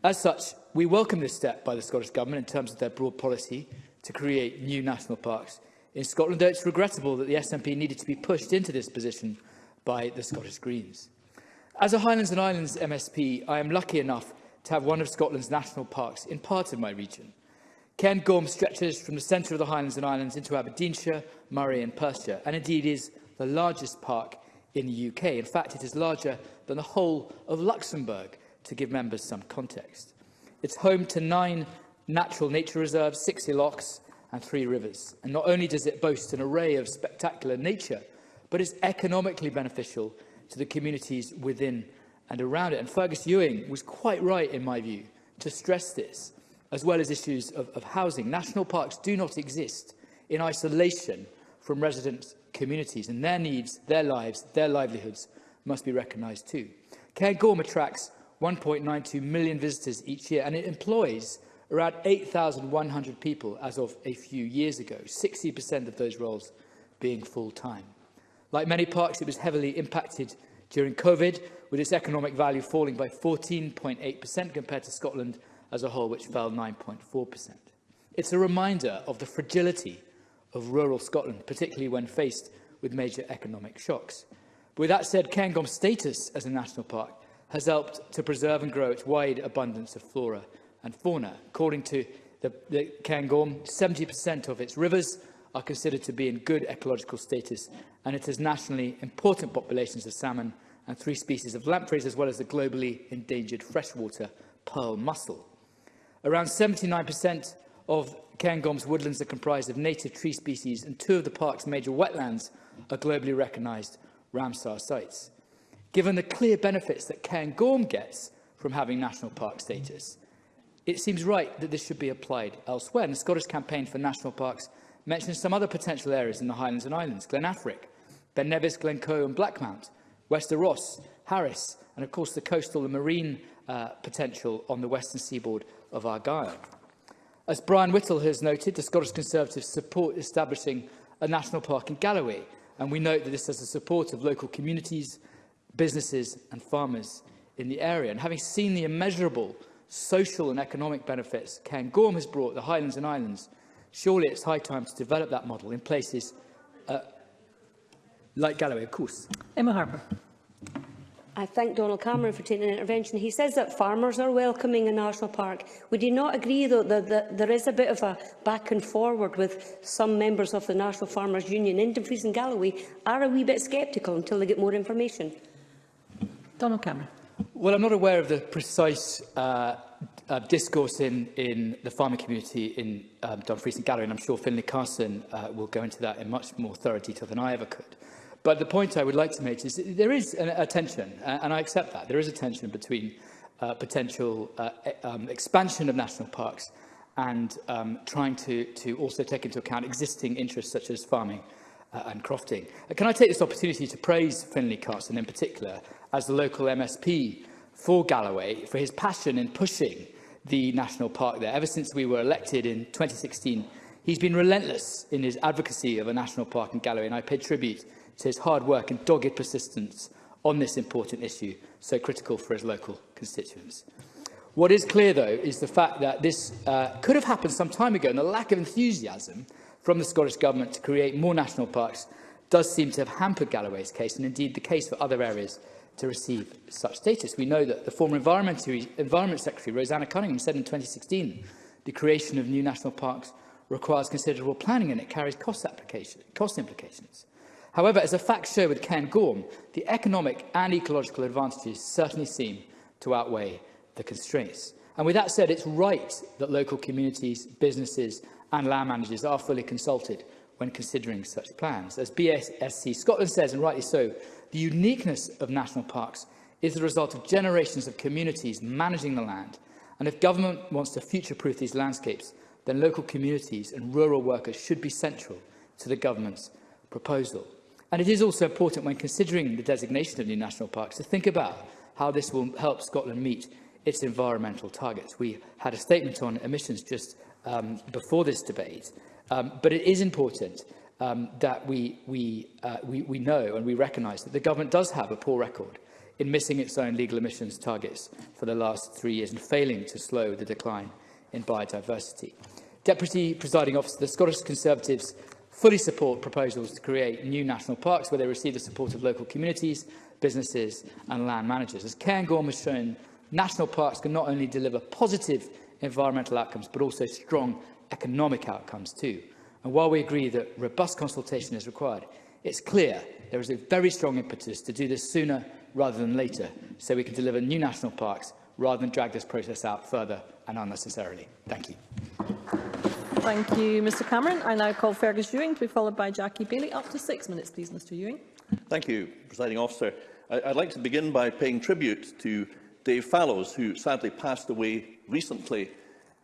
As such, we welcome this step by the Scottish Government in terms of their broad policy to create new national parks in Scotland, though it's regrettable that the SNP needed to be pushed into this position by the Scottish Greens. As a Highlands and Islands MSP, I am lucky enough to have one of Scotland's national parks in part of my region. Gorm stretches from the centre of the Highlands and Islands into Aberdeenshire, Murray and Perthshire, and indeed is the largest park in the UK. In fact, it is larger than the whole of Luxembourg, to give members some context. It's home to nine natural nature reserves, 60 locks and three rivers. And not only does it boast an array of spectacular nature, but it's economically beneficial to the communities within and around it. And Fergus Ewing was quite right, in my view, to stress this, as well as issues of, of housing. National parks do not exist in isolation from residents communities, and their needs, their lives, their livelihoods must be recognised too. Cairngorm attracts 1.92 million visitors each year, and it employs around 8,100 people as of a few years ago, 60% of those roles being full-time. Like many parks, it was heavily impacted during COVID, with its economic value falling by 14.8% compared to Scotland as a whole, which fell 9.4%. It's a reminder of the fragility of rural Scotland, particularly when faced with major economic shocks. But with that said, Cairngorm's status as a national park has helped to preserve and grow its wide abundance of flora and fauna. According to the, the Cairngorm, 70% of its rivers are considered to be in good ecological status, and it has nationally important populations of salmon and three species of lampreys, as well as the globally endangered freshwater pearl mussel. Around 79% of Cairngorms woodlands are comprised of native tree species, and two of the park's major wetlands are globally recognised Ramsar sites. Given the clear benefits that Cairngorm gets from having national park status, it seems right that this should be applied elsewhere. And the Scottish Campaign for National Parks mentions some other potential areas in the Highlands and Islands, Glen Affric, Ben Nevis, Glencoe and Blackmount, Wester Ross, Harris, and of course the coastal and marine uh, potential on the western seaboard of Argyll. As Brian Whittle has noted, the Scottish Conservatives support establishing a national park in Galloway, and we note that this has the support of local communities, businesses and farmers in the area. And having seen the immeasurable social and economic benefits Cairngorm has brought the Highlands and Islands, surely it's high time to develop that model in places uh, like Galloway, of course. Emma Harper. I thank Donald Cameron for taking an intervention. He says that farmers are welcoming a national park. Would you not agree, though, that, that there is a bit of a back and forward with some members of the National Farmers Union? Dumfries and Galloway are a wee bit sceptical until they get more information. Donald Cameron. Well, I'm not aware of the precise uh, uh, discourse in, in the farming community in um, Dumfries and Galloway, and I'm sure Finlay Carson uh, will go into that in much more thorough detail than I ever could. But the point I would like to make is there is an, a tension, uh, and I accept that. There is a tension between uh, potential uh, e, um, expansion of national parks and um, trying to, to also take into account existing interests such as farming uh, and crofting. Uh, can I take this opportunity to praise Finlay Carson in particular as the local MSP for Galloway for his passion in pushing the national park there. Ever since we were elected in 2016, he's been relentless in his advocacy of a national park in Galloway, and I pay tribute to his hard work and dogged persistence on this important issue, so critical for his local constituents. What is clear, though, is the fact that this uh, could have happened some time ago, and the lack of enthusiasm from the Scottish Government to create more national parks does seem to have hampered Galloway's case, and indeed the case for other areas to receive such status. We know that the former Environment, Secretary, Rosanna Cunningham, said in 2016 the creation of new national parks requires considerable planning and it carries cost, cost implications. However, as a fact shared with Ken Gorm, the economic and ecological advantages certainly seem to outweigh the constraints. And with that said, it's right that local communities, businesses and land managers are fully consulted when considering such plans. As BSSC Scotland says, and rightly so, the uniqueness of national parks is the result of generations of communities managing the land. And if government wants to future-proof these landscapes, then local communities and rural workers should be central to the government's proposal. And it is also important when considering the designation of new national parks to think about how this will help Scotland meet its environmental targets. We had a statement on emissions just um, before this debate, um, but it is important um, that we, we, uh, we, we know and we recognise that the government does have a poor record in missing its own legal emissions targets for the last three years and failing to slow the decline in biodiversity. Deputy Presiding Officer, the Scottish Conservatives fully support proposals to create new national parks where they receive the support of local communities, businesses and land managers. As Cairngorm has shown, national parks can not only deliver positive environmental outcomes but also strong economic outcomes too. And while we agree that robust consultation is required, it's clear there is a very strong impetus to do this sooner rather than later so we can deliver new national parks rather than drag this process out further and unnecessarily. Thank you. Thank you, Mr Cameron. I now call Fergus Ewing to be followed by Jackie Bailey. Up to six minutes, please, Mr Ewing. Thank you, Presiding Officer. I'd like to begin by paying tribute to Dave Fallows, who sadly passed away recently.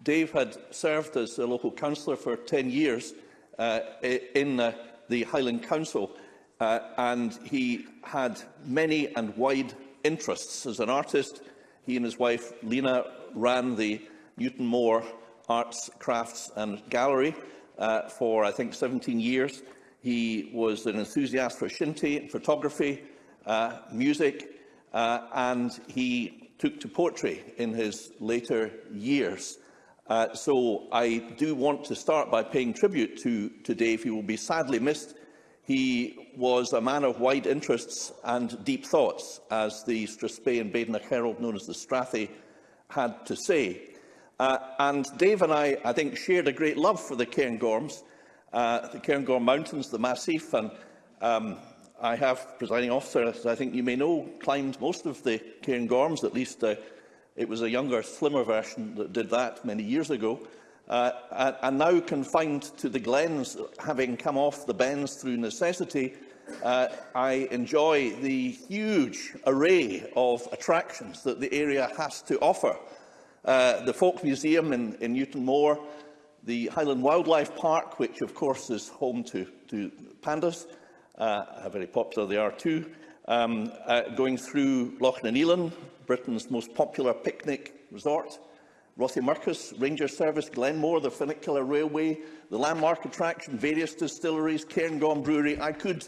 Dave had served as a local councillor for 10 years uh, in uh, the Highland Council, uh, and he had many and wide interests. As an artist, he and his wife, Lena, ran the Newton Moor Arts, Crafts and Gallery uh, for, I think, 17 years. He was an enthusiast for Shinty, photography, uh, music, uh, and he took to poetry in his later years. Uh, so I do want to start by paying tribute to, to Dave. He will be sadly missed. He was a man of wide interests and deep thoughts, as the Strathspey and Badenoch Herald, known as the Strathy, had to say. Uh, and Dave and I, I think, shared a great love for the Cairngorms, uh, the Cairngorm Mountains, the Massif, and um, I have, presiding officer, as I think you may know, climbed most of the Cairngorms, at least uh, it was a younger, slimmer version that did that many years ago, uh, and now confined to the glens, having come off the bends through necessity, uh, I enjoy the huge array of attractions that the area has to offer uh, the Folk Museum in, in Newton Moor, the Highland Wildlife Park, which of course is home to, to pandas, uh, how very popular they are too, um, uh, going through Loch na Neelan, Britain's most popular picnic resort, Rothiemurchus, Ranger Service, Glenmore, the funicular railway, the landmark attraction, various distilleries, Cairngorm Brewery. I could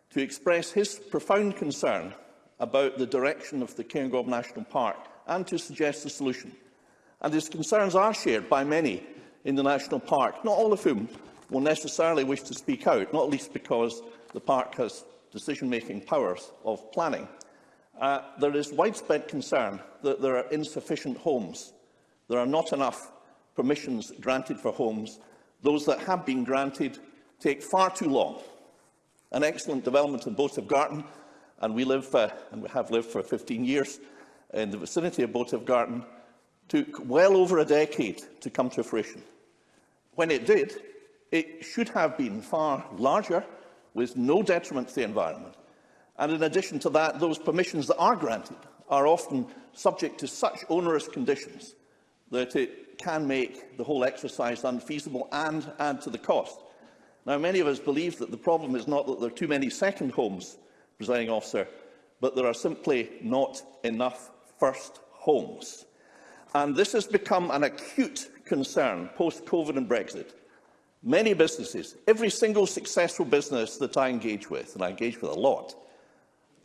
to express his profound concern about the direction of the Cairngorm National Park and to suggest a solution. And his concerns are shared by many in the National Park, not all of whom will necessarily wish to speak out, not least because the park has decision-making powers of planning. Uh, there is widespread concern that there are insufficient homes. There are not enough permissions granted for homes. Those that have been granted take far too long. An excellent development in Boat of Garten, and we live uh, and we have lived for 15 years in the vicinity of Boat of Garten, took well over a decade to come to fruition. When it did, It should have been far larger, with no detriment to the environment. And in addition to that, those permissions that are granted are often subject to such onerous conditions that it can make the whole exercise unfeasible and add to the cost. Now, many of us believe that the problem is not that there are too many second homes, presiding officer, but there are simply not enough first homes. And this has become an acute concern post-COVID and Brexit. Many businesses, every single successful business that I engage with, and I engage with a lot,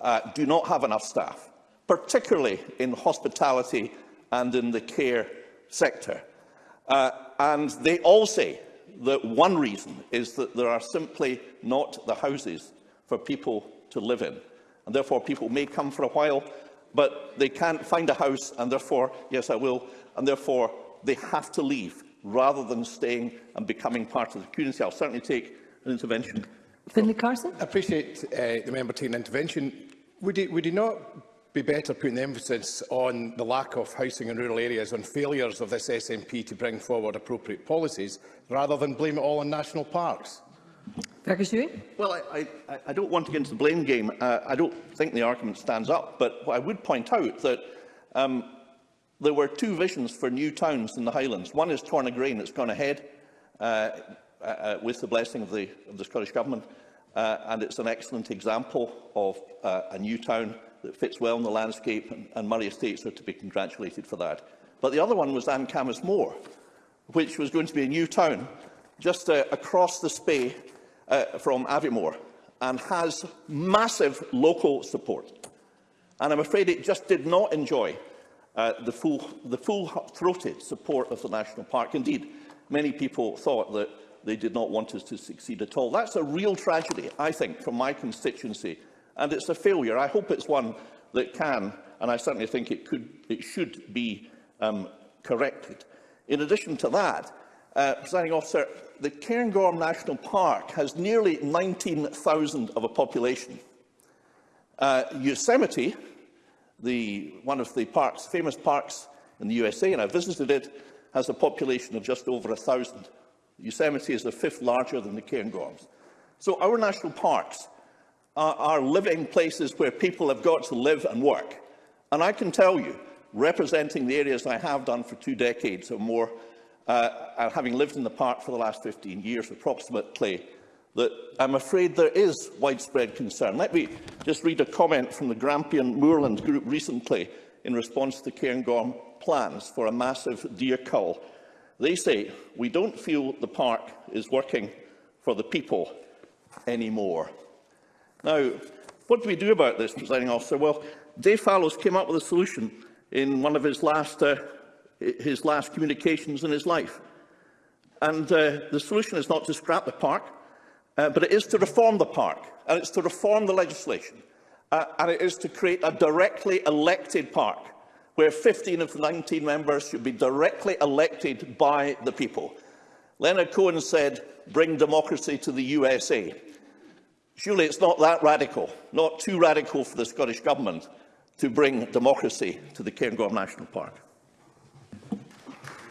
uh, do not have enough staff, particularly in hospitality and in the care sector. Uh, and they all say that one reason is that there are simply not the houses for people to live in. And therefore, people may come for a while, but they can't find a house, and therefore, yes, I will, and therefore, they have to leave rather than staying and becoming part of the community. I'll certainly take an intervention. Finlay Carson. I appreciate uh, the member taking an intervention. Would he, would he not be better putting the emphasis on the lack of housing in rural areas, on failures of this SNP to bring forward appropriate policies, rather than blame it all on national parks? Well, I, I, I don't want to get into the blame game. Uh, I don't think the argument stands up, but I would point out that um, There were two visions for new towns in the Highlands. One is Tornagrain that's gone ahead uh, uh, uh, with the blessing of the, of the Scottish Government, uh, and it's an excellent example of uh, a new town that fits well in the landscape, and, and Murray Estates are to be congratulated for that. But the other one was Ancamas Moor, which was going to be a new town just uh, across the Spey uh, from Aviemore and has massive local support. And I'm afraid it just did not enjoy uh, the full-throated the full support of the National Park. Indeed, many people thought that they did not want us to succeed at all. That's a real tragedy, I think, from my constituency, and it's a failure. I hope it's one that can, and I certainly think it, could, it should be um, corrected. In addition to that, uh, presiding officer, the Cairngorm National Park has nearly 19,000 of a population. Uh, Yosemite the, one of the parks, famous parks in the USA, and I visited it, has a population of just over 1,000. Yosemite is the fifth larger than the Cairngorms. So our national parks are, are living places where people have got to live and work. And I can tell you, representing the areas I have done for two decades or more, uh, uh having lived in the park for the last 15 years approximately, that I'm afraid there is widespread concern. Let me just read a comment from the Grampian Moorland group recently in response to Cairngorm plans for a massive deer cull. They say, we don't feel the park is working for the people anymore. Now, what do we do about this, presiding officer? Well, Dave Fallows came up with a solution in one of his last, uh, his last communications in his life. And uh, the solution is not to scrap the park, Uh, but it is to reform the park, and it's to reform the legislation, uh, and it is to create a directly elected park where 15 of the 19 members should be directly elected by the people. Leonard Cohen said, bring democracy to the USA. Surely it's not that radical, not too radical for the Scottish Government to bring democracy to the Cairngorm National Park.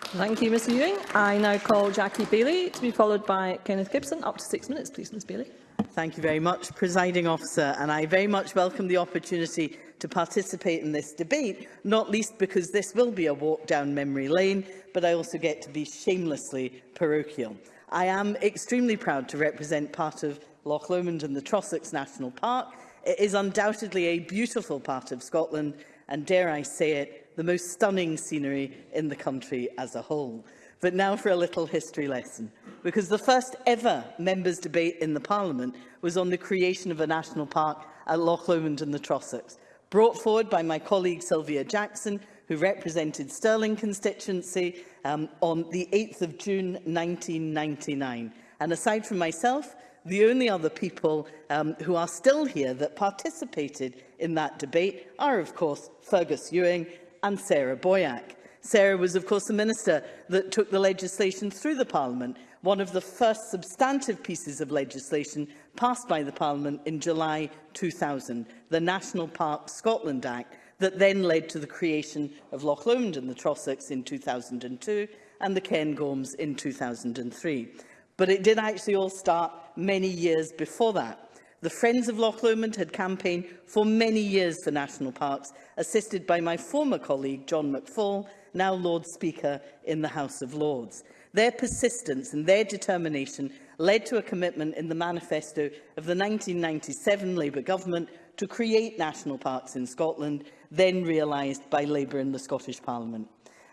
Thank you, Ms Ewing. I now call Jackie Bailey to be followed by Kenneth Gibson. Up to six minutes, please, Ms Bailey. Thank you very much, Presiding Officer, and I very much welcome the opportunity to participate in this debate, not least because this will be a walk down memory lane, but I also get to be shamelessly parochial. I am extremely proud to represent part of Loch Lomond and the Trossachs National Park. It is undoubtedly a beautiful part of Scotland, and dare I say it, the most stunning scenery in the country as a whole. But now for a little history lesson, because the first ever members' debate in the Parliament was on the creation of a national park at Loch Lomond and the Trossachs, brought forward by my colleague Sylvia Jackson, who represented Stirling constituency um, on the 8th of June 1999. And aside from myself, the only other people um, who are still here that participated in that debate are, of course, Fergus Ewing, and Sarah Boyack. Sarah was, of course, the minister that took the legislation through the Parliament, one of the first substantive pieces of legislation passed by the Parliament in July 2000, the National Park Scotland Act, that then led to the creation of Loch Lomond and the Trossachs in 2002 and the Cairngorms in 2003. But it did actually all start many years before that. The Friends of Loch Lomond had campaigned for many years for national parks, assisted by my former colleague John McFall, now Lord Speaker in the House of Lords. Their persistence and their determination led to a commitment in the manifesto of the 1997 Labour government to create national parks in Scotland, then realised by Labour in the Scottish Parliament.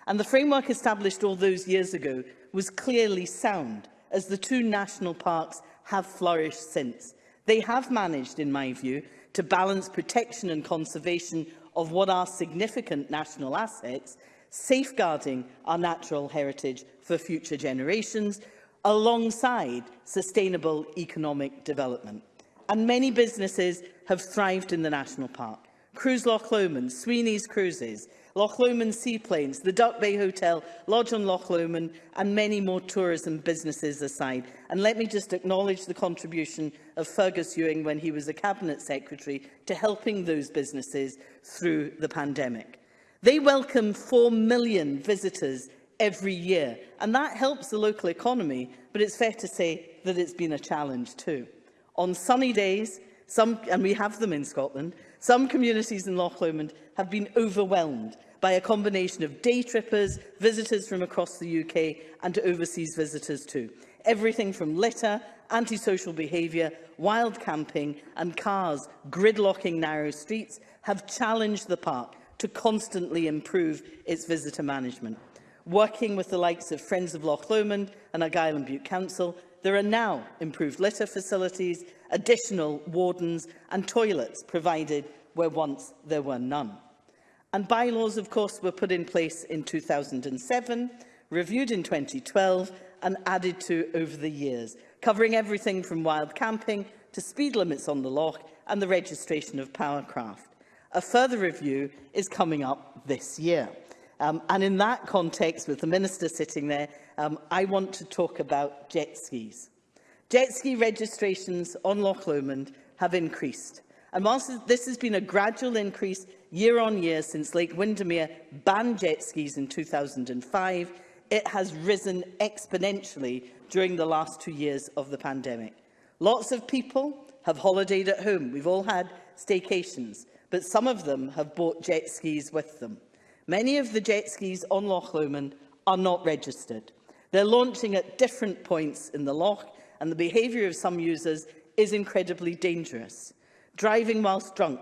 And the framework established all those years ago was clearly sound, as the two national parks have flourished since. They have managed, in my view, to balance protection and conservation of what are significant national assets, safeguarding our natural heritage for future generations, alongside sustainable economic development. And many businesses have thrived in the national park. Cruise Loch Lomond, Sweeney's Cruises, Loch Lomond Seaplanes, the Duck Bay Hotel, Lodge on Loch Lomond and many more tourism businesses aside. And let me just acknowledge the contribution of Fergus Ewing when he was a Cabinet Secretary to helping those businesses through the pandemic. They welcome 4 million visitors every year, and that helps the local economy, but it's fair to say that it's been a challenge too. On sunny days, some, and we have them in Scotland, some communities in Loch Lomond have been overwhelmed by a combination of day trippers, visitors from across the UK and overseas visitors too. Everything from litter, antisocial behaviour, wild camping and cars gridlocking narrow streets have challenged the park to constantly improve its visitor management. Working with the likes of Friends of Loch Lomond and Argyll and Butte Council, there are now improved litter facilities, additional wardens and toilets provided where once there were none. And bylaws, of course, were put in place in 2007, reviewed in 2012 and added to over the years, covering everything from wild camping to speed limits on the loch and the registration of powercraft. A further review is coming up this year. Um, and in that context, with the Minister sitting there, um, I want to talk about jet skis. Jet ski registrations on Loch Lomond have increased. And whilst this has been a gradual increase, year on year since Lake Windermere banned jet skis in 2005, it has risen exponentially during the last two years of the pandemic. Lots of people have holidayed at home. We've all had staycations, but some of them have bought jet skis with them. Many of the jet skis on Loch Lomond are not registered. They're launching at different points in the loch, and the behaviour of some users is incredibly dangerous. Driving whilst drunk,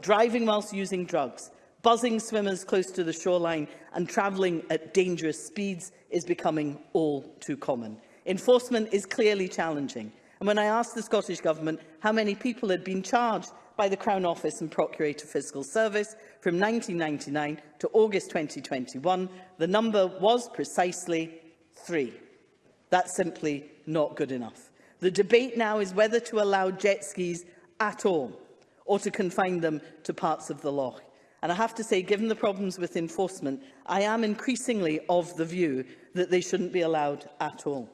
driving whilst using drugs, buzzing swimmers close to the shoreline and travelling at dangerous speeds is becoming all too common. Enforcement is clearly challenging. And when I asked the Scottish Government how many people had been charged by the Crown Office and Procurator Fiscal Service from 1999 to August 2021, the number was precisely three. That's simply not good enough. The debate now is whether to allow jet skis at all or to confine them to parts of the law. And I have to say, given the problems with enforcement, I am increasingly of the view that they shouldn't be allowed at all.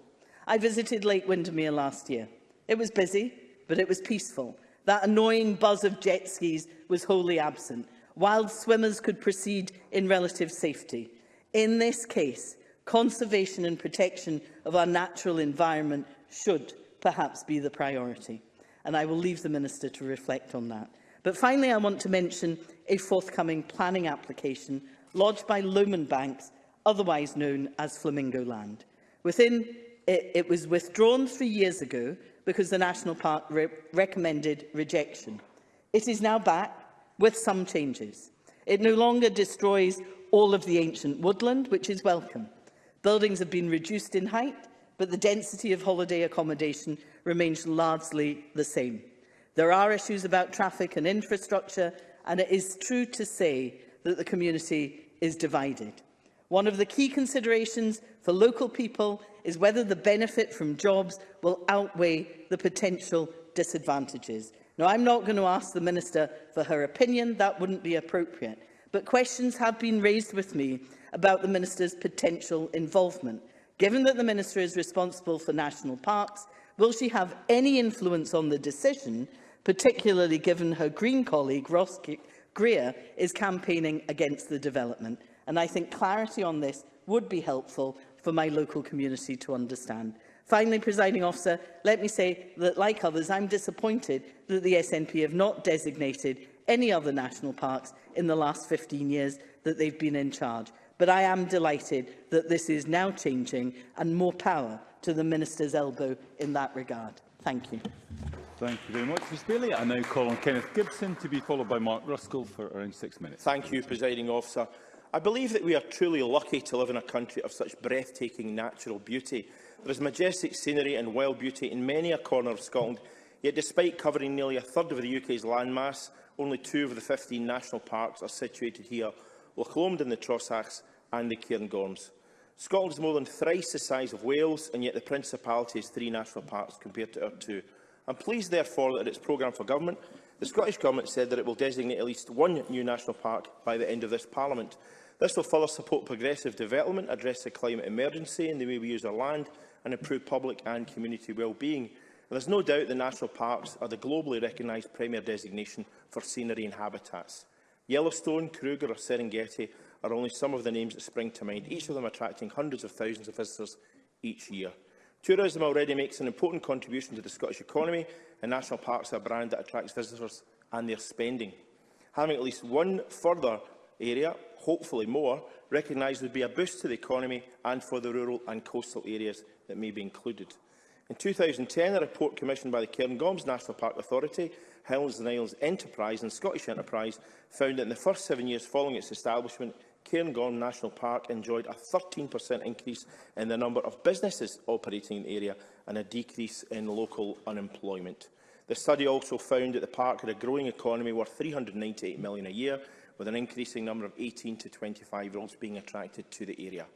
I visited Lake Windermere last year. It was busy, but it was peaceful. That annoying buzz of jet skis was wholly absent. Wild swimmers could proceed in relative safety. In this case, conservation and protection of our natural environment should perhaps be the priority and I will leave the Minister to reflect on that. But finally, I want to mention a forthcoming planning application lodged by Lumen Banks, otherwise known as Flamingo Land. Within, it, it was withdrawn three years ago because the National Park re recommended rejection. It is now back with some changes. It no longer destroys all of the ancient woodland, which is welcome. Buildings have been reduced in height, but the density of holiday accommodation remains largely the same. There are issues about traffic and infrastructure, and it is true to say that the community is divided. One of the key considerations for local people is whether the benefit from jobs will outweigh the potential disadvantages. Now, I'm not going to ask the Minister for her opinion, that wouldn't be appropriate, but questions have been raised with me about the Minister's potential involvement. Given that the Minister is responsible for national parks, Will she have any influence on the decision, particularly given her Green colleague, Ross Greer, is campaigning against the development? And I think clarity on this would be helpful for my local community to understand. Finally, presiding officer, let me say that, like others, I'm disappointed that the SNP have not designated any other national parks in the last 15 years that they've been in charge. But I am delighted that this is now changing and more power to the Minister's elbow in that regard. Thank you. Thank you very much, Ms Bailey. I now call on Kenneth Gibson to be followed by Mark Ruskell for around six minutes. Thank you, Presiding Officer. I believe that we are truly lucky to live in a country of such breathtaking natural beauty. There is majestic scenery and wild beauty in many a corner of Scotland, yet despite covering nearly a third of the UK's landmass, only two of the 15 national parks are situated here Loch in the Trossachs and the Cairngorms. Scotland is more than thrice the size of Wales, and yet the Principality has three national parks compared to our two. I'm pleased, therefore, that its programme for government, the Scottish Government said that it will designate at least one new national park by the end of this Parliament. This will further support progressive development, address the climate emergency and the way we use our land, and improve public and community well-being. There is no doubt the national parks are the globally recognised premier designation for scenery and habitats. Yellowstone, Kruger or Serengeti are only some of the names that spring to mind, each of them attracting hundreds of thousands of visitors each year. Tourism already makes an important contribution to the Scottish economy and national parks are a brand that attracts visitors and their spending. Having at least one further area, hopefully more, recognised would be a boost to the economy and for the rural and coastal areas that may be included. In 2010, a report commissioned by the Cairngorms National Park Authority Hills and Isles Enterprise and Scottish Enterprise found that in the first seven years following its establishment, Cairngorm National Park enjoyed a 13% increase in the number of businesses operating in the area and a decrease in local unemployment. The study also found that the park had a growing economy worth $398 million a year, with an increasing number of 18 to 25-year-olds being attracted to the area.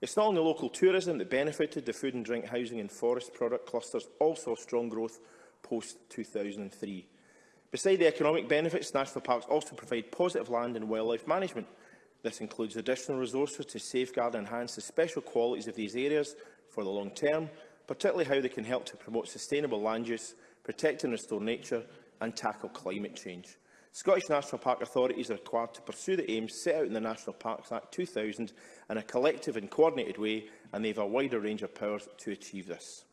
It's not only local tourism that benefited. The food and drink, housing and forest product clusters also saw strong growth post-2003. Beside the economic benefits, national parks also provide positive land and wildlife management. This includes additional resources to safeguard and enhance the special qualities of these areas for the long term, particularly how they can help to promote sustainable land use, protect and restore nature and tackle climate change. Scottish National Park authorities are required to pursue the aims set out in the National Parks Act 2000 in a collective and coordinated way, and they have a wider range of powers to achieve this.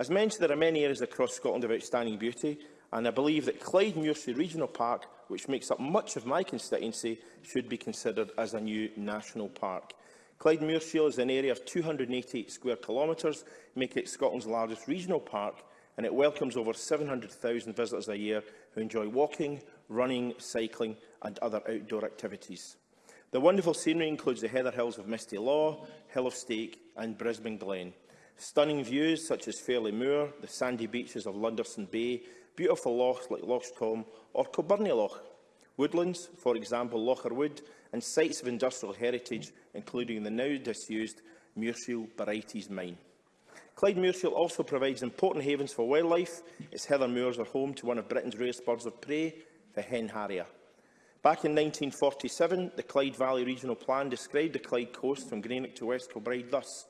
As mentioned, there are many areas across Scotland of outstanding beauty, and I believe that Clyde Clydemuirshire Regional Park, which makes up much of my constituency, should be considered as a new national park. Clyde Clydemuirshire is an area of 288 square kilometres, making it Scotland's largest regional park, and it welcomes over 700,000 visitors a year who enjoy walking, running, cycling and other outdoor activities. The wonderful scenery includes the heather hills of Misty Law, Hill of Stake and Brisbane Glen. Stunning views such as Fairlie Moor, the sandy beaches of Lunderson Bay, beautiful lochs like Loch Tom or Coburnie Loch. Woodlands, for example, Locher Wood, and sites of industrial heritage, including the now disused Muirshiel Barites mine. Clyde Muirshiel also provides important havens for wildlife, its heather moors are home to one of Britain's rarest birds of prey, the hen harrier. Back in 1947, the Clyde Valley Regional Plan described the Clyde coast from Greenock to West Kilbride thus,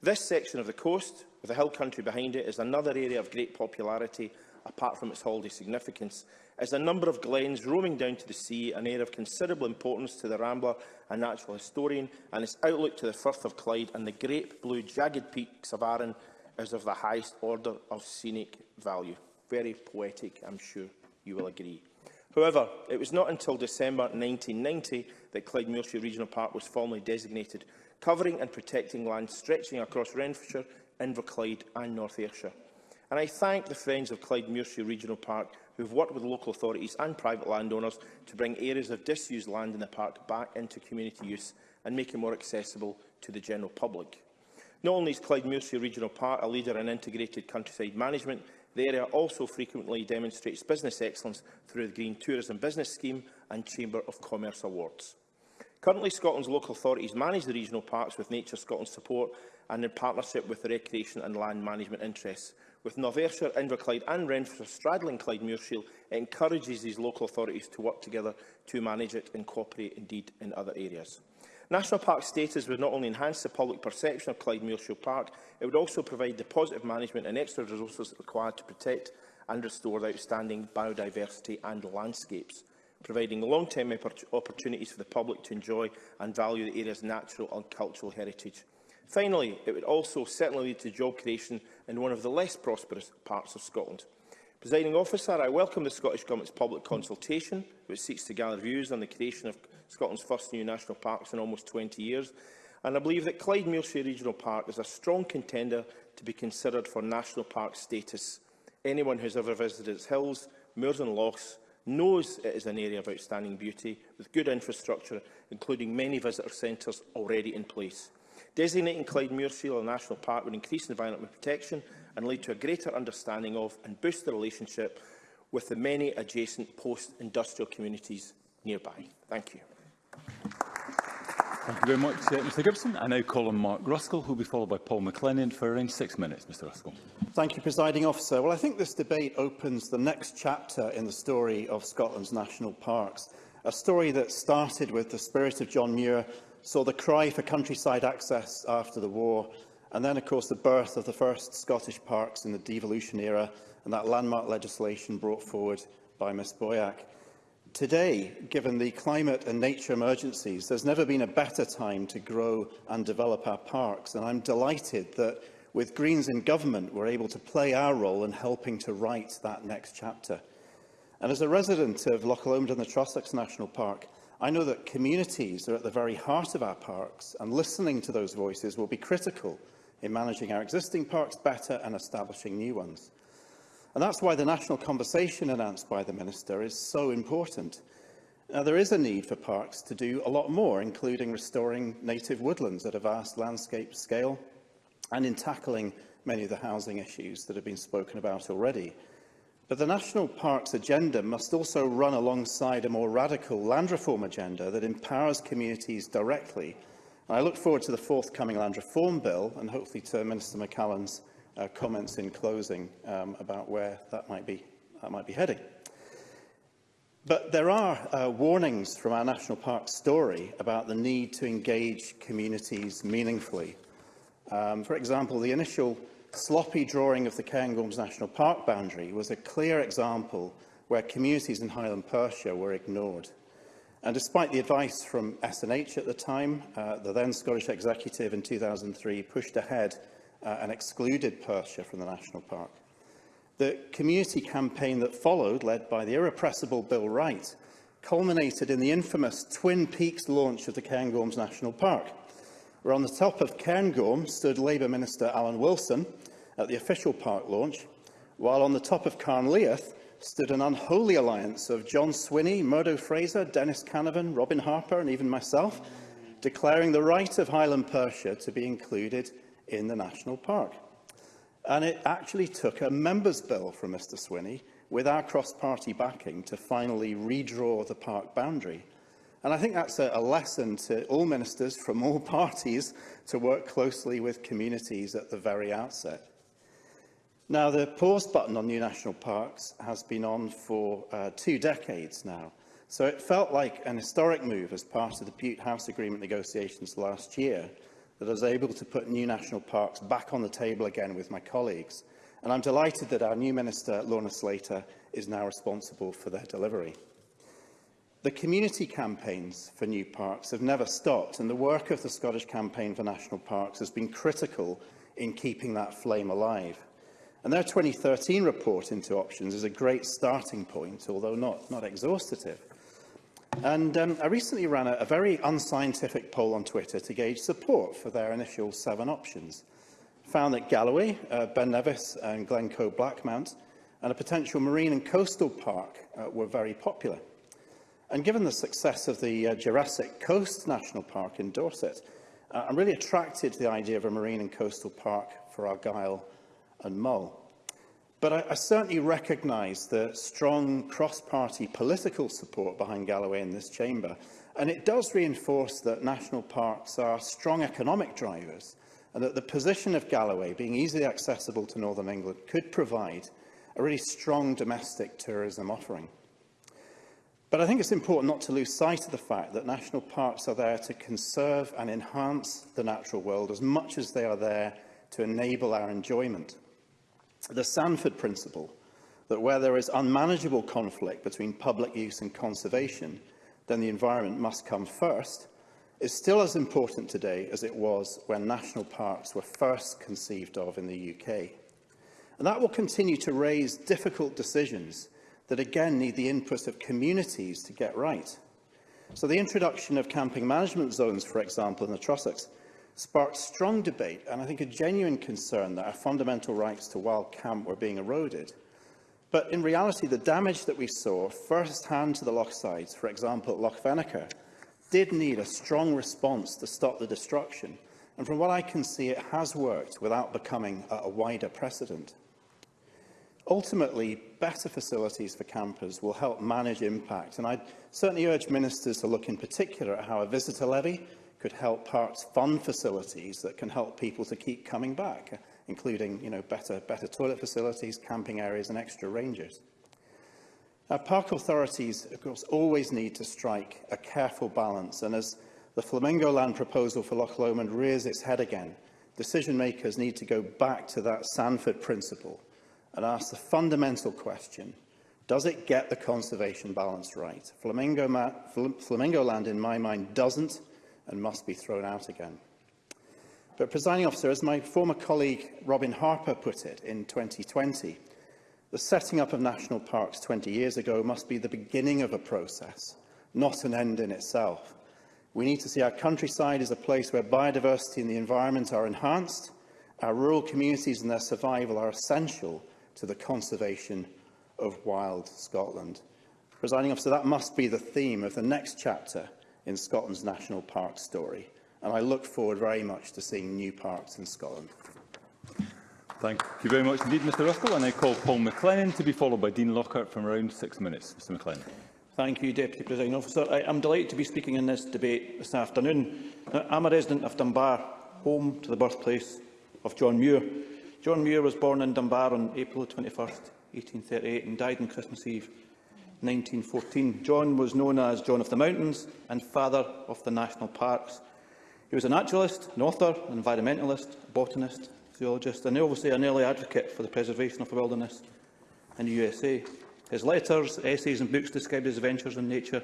This section of the coast, with the hill country behind it, is another area of great popularity, apart from its holiday significance, as a number of glens roaming down to the sea, an area of considerable importance to the Rambler, and natural historian, and its outlook to the Firth of Clyde and the great blue jagged peaks of Arran is of the highest order of scenic value. Very poetic, I'm sure you will agree. However, it was not until December 1990 that Clyde Muirshire Regional Park was formally designated covering and protecting land stretching across Renfrewshire, Inverclyde and North Ayrshire. And I thank the Friends of Clyde Muirshire Regional Park who have worked with local authorities and private landowners to bring areas of disused land in the park back into community use and make it more accessible to the general public. Not only is Clyde Muirshire Regional Park a leader in integrated countryside management, the area also frequently demonstrates business excellence through the Green Tourism Business Scheme and Chamber of Commerce Awards. Currently, Scotland's local authorities manage the regional parks with Nature Scotland's support and in partnership with the recreation and land management interests. With North Inverclyde and Renfrew straddling Clyde Muirshield, it encourages these local authorities to work together to manage it and cooperate indeed in other areas. National Park status would not only enhance the public perception of Clyde Muirshield Park, it would also provide the positive management and extra resources required to protect and restore the outstanding biodiversity and landscapes providing long-term opportunities for the public to enjoy and value the area's natural and cultural heritage. Finally, it would also certainly lead to job creation in one of the less prosperous parts of Scotland. Presiding officer, I welcome the Scottish Government's public consultation, which seeks to gather views on the creation of Scotland's first new national parks in almost 20 years, and I believe that Clyde Muirshire Regional Park is a strong contender to be considered for national park status. Anyone who has ever visited its hills, moors and lochs knows it is an area of outstanding beauty, with good infrastructure, including many visitor centres already in place. Designating Clyde Muirfield a national park would increase environmental protection and lead to a greater understanding of and boost the relationship with the many adjacent post-industrial communities nearby. Thank you. Thank you very much, uh, Mr Gibson. I now call on Mark Ruskell, who will be followed by Paul McLennan for around six minutes. Mr Ruskell. Thank you, Presiding Officer. Well, I think this debate opens the next chapter in the story of Scotland's national parks, a story that started with the spirit of John Muir, saw the cry for countryside access after the war, and then, of course, the birth of the first Scottish parks in the devolution era, and that landmark legislation brought forward by Ms Boyack. Today, given the climate and nature emergencies, there's never been a better time to grow and develop our parks, and I'm delighted that with Greens in government, we're able to play our role in helping to write that next chapter. And as a resident of Loch Lomond and the Trossachs National Park, I know that communities are at the very heart of our parks, and listening to those voices will be critical in managing our existing parks better and establishing new ones. And that's why the national conversation announced by the Minister is so important. Now, there is a need for parks to do a lot more, including restoring native woodlands at a vast landscape scale and in tackling many of the housing issues that have been spoken about already. But the National Parks agenda must also run alongside a more radical land reform agenda that empowers communities directly. And I look forward to the forthcoming land reform bill and hopefully to Minister McCallum's uh, comments in closing um, about where that might be, that might be heading. But there are uh, warnings from our national park story about the need to engage communities meaningfully. Um, for example, the initial sloppy drawing of the Cairngorms National Park boundary was a clear example where communities in Highland Perthshire were ignored. And despite the advice from SNH at the time, uh, the then Scottish Executive in 2003 pushed ahead uh, and excluded Perthshire from the national park. The community campaign that followed, led by the irrepressible Bill Wright, culminated in the infamous Twin Peaks launch of the Cairngorms National Park, where on the top of Cairngorm stood Labour Minister Alan Wilson at the official park launch, while on the top of Carnleith stood an unholy alliance of John Swinney, Murdo Fraser, Dennis Canavan, Robin Harper and even myself, declaring the right of Highland Perthshire to be included in the national park. And it actually took a member's bill from Mr Swinney with our cross-party backing to finally redraw the park boundary. And I think that's a, a lesson to all ministers from all parties to work closely with communities at the very outset. Now, the pause button on new national parks has been on for uh, two decades now. So it felt like an historic move as part of the Butte House Agreement negotiations last year – that I was able to put new national parks back on the table again with my colleagues. And I'm delighted that our new Minister, Lorna Slater, is now responsible for their delivery. The community campaigns for new parks have never stopped, and the work of the Scottish Campaign for National Parks has been critical in keeping that flame alive. And their 2013 report into options is a great starting point, although not, not exhaustive. And um, I recently ran a, a very unscientific poll on Twitter to gauge support for their initial seven options. Found that Galloway, uh, Ben Nevis and Glencoe Blackmount and a potential marine and coastal park uh, were very popular. And given the success of the uh, Jurassic Coast National Park in Dorset, uh, I'm really attracted to the idea of a marine and coastal park for Argyll and Mull. But I, I certainly recognise the strong cross-party political support behind Galloway in this chamber. And it does reinforce that national parks are strong economic drivers and that the position of Galloway, being easily accessible to Northern England, could provide a really strong domestic tourism offering. But I think it's important not to lose sight of the fact that national parks are there to conserve and enhance the natural world as much as they are there to enable our enjoyment the Sanford principle that where there is unmanageable conflict between public use and conservation, then the environment must come first, is still as important today as it was when national parks were first conceived of in the UK. And that will continue to raise difficult decisions that again need the input of communities to get right. So the introduction of camping management zones, for example, in the Trossachs, sparked strong debate and I think a genuine concern that our fundamental rights to wild camp were being eroded. But in reality, the damage that we saw first-hand to the loch sites, for example at Loch Veneker, did need a strong response to stop the destruction. And from what I can see, it has worked without becoming a wider precedent. Ultimately, better facilities for campers will help manage impact, and I certainly urge ministers to look in particular at how a visitor levy could help parks fund facilities that can help people to keep coming back, including you know, better, better toilet facilities, camping areas and extra ranges. Our park authorities, of course, always need to strike a careful balance, and as the Flamingo Land proposal for Loch Lomond rears its head again, decision-makers need to go back to that Sanford principle and ask the fundamental question, does it get the conservation balance right? Flamingo, Flamingo Land, in my mind, doesn't, and must be thrown out again. But, presiding officer, as my former colleague Robin Harper put it in 2020, the setting up of national parks 20 years ago must be the beginning of a process, not an end in itself. We need to see our countryside as a place where biodiversity and the environment are enhanced, our rural communities and their survival are essential to the conservation of wild Scotland. Presiding officer, that must be the theme of the next chapter in Scotland's national park story. And I look forward very much to seeing new parks in Scotland. Thank you very much indeed, Mr Ruskell. And I call Paul McLennan to be followed by Dean Lockhart from around six minutes. Mr McLennan. Thank you, Deputy President Officer. I am delighted to be speaking in this debate this afternoon. Now, I'm a resident of Dunbar, home to the birthplace of John Muir. John Muir was born in Dunbar on April 21, 1838 and died on Christmas Eve 1914. John was known as John of the Mountains and Father of the National Parks. He was a naturalist, an author, an environmentalist, a botanist, zoologist and obviously an early advocate for the preservation of the wilderness in the USA. His letters, essays and books describe his adventures in nature,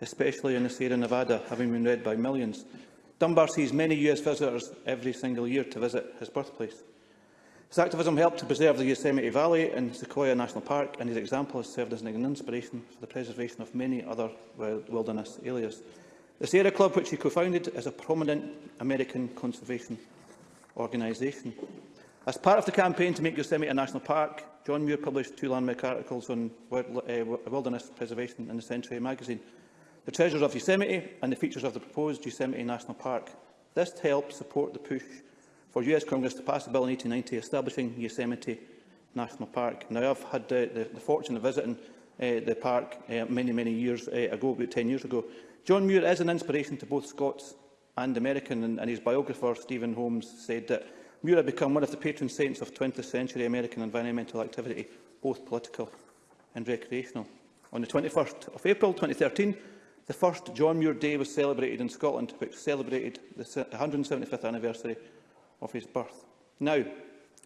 especially in the Sierra Nevada, having been read by millions. Dunbar sees many US visitors every single year to visit his birthplace. His activism helped to preserve the Yosemite Valley and Sequoia National Park, and his example has served as an inspiration for the preservation of many other wilderness areas. The Sierra Club, which he co-founded, is a prominent American conservation organisation. As part of the campaign to make Yosemite a national park, John Muir published two landmark articles on uh, wilderness preservation in the Century magazine, The Treasures of Yosemite and the Features of the Proposed Yosemite National Park. This helped support the push for US Congress to pass the Bill in 1890 establishing Yosemite National Park. Now, I've had uh, the, the fortune of visiting uh, the park uh, many, many years uh, ago, about 10 years ago. John Muir is an inspiration to both Scots and American, and, and his biographer, Stephen Holmes, said that Muir had become one of the patron saints of 20th century American environmental activity, both political and recreational. On the 21st of April 2013, the first John Muir Day was celebrated in Scotland, which celebrated the 175th anniversary of his birth. Now,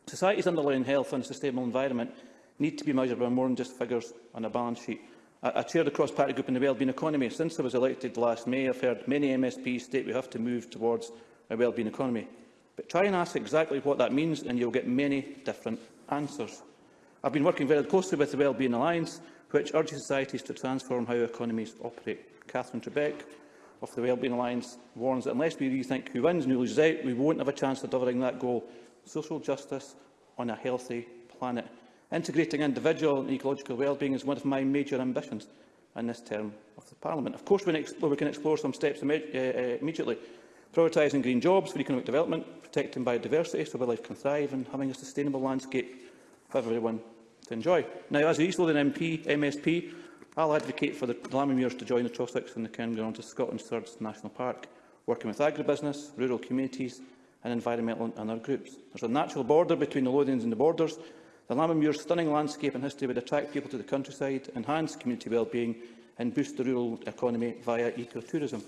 society's underlying health and sustainable environment need to be measured by more than just figures on a balance sheet. I, I chair the cross-party group in the wellbeing economy. Since I was elected last May, I've heard many MSPs state we have to move towards a wellbeing economy. But try and ask exactly what that means and you'll get many different answers. I've been working very closely with the Wellbeing Alliance, which urges societies to transform how economies operate. Catherine Trebek, of the Wellbeing Alliance warns that unless we rethink who wins and who loses out, we won't have a chance of delivering that goal. Social justice on a healthy planet. Integrating individual and ecological well-being is one of my major ambitions in this term of the Parliament. Of course, we can explore some steps eh, eh, immediately. Prioritising green jobs for economic development, protecting biodiversity so wildlife can thrive and having a sustainable landscape for everyone to enjoy. Now, as a East Lothian MP, MSP, I'll advocate for the Lammermuirs to join the Trossachs and the Cairngorms to Scotland's third national park, working with agribusiness, rural communities and environmental and other groups. There's a natural border between the Lothians and the borders. The Lammermuir's stunning landscape and history would attract people to the countryside, enhance community well-being and boost the rural economy via ecotourism.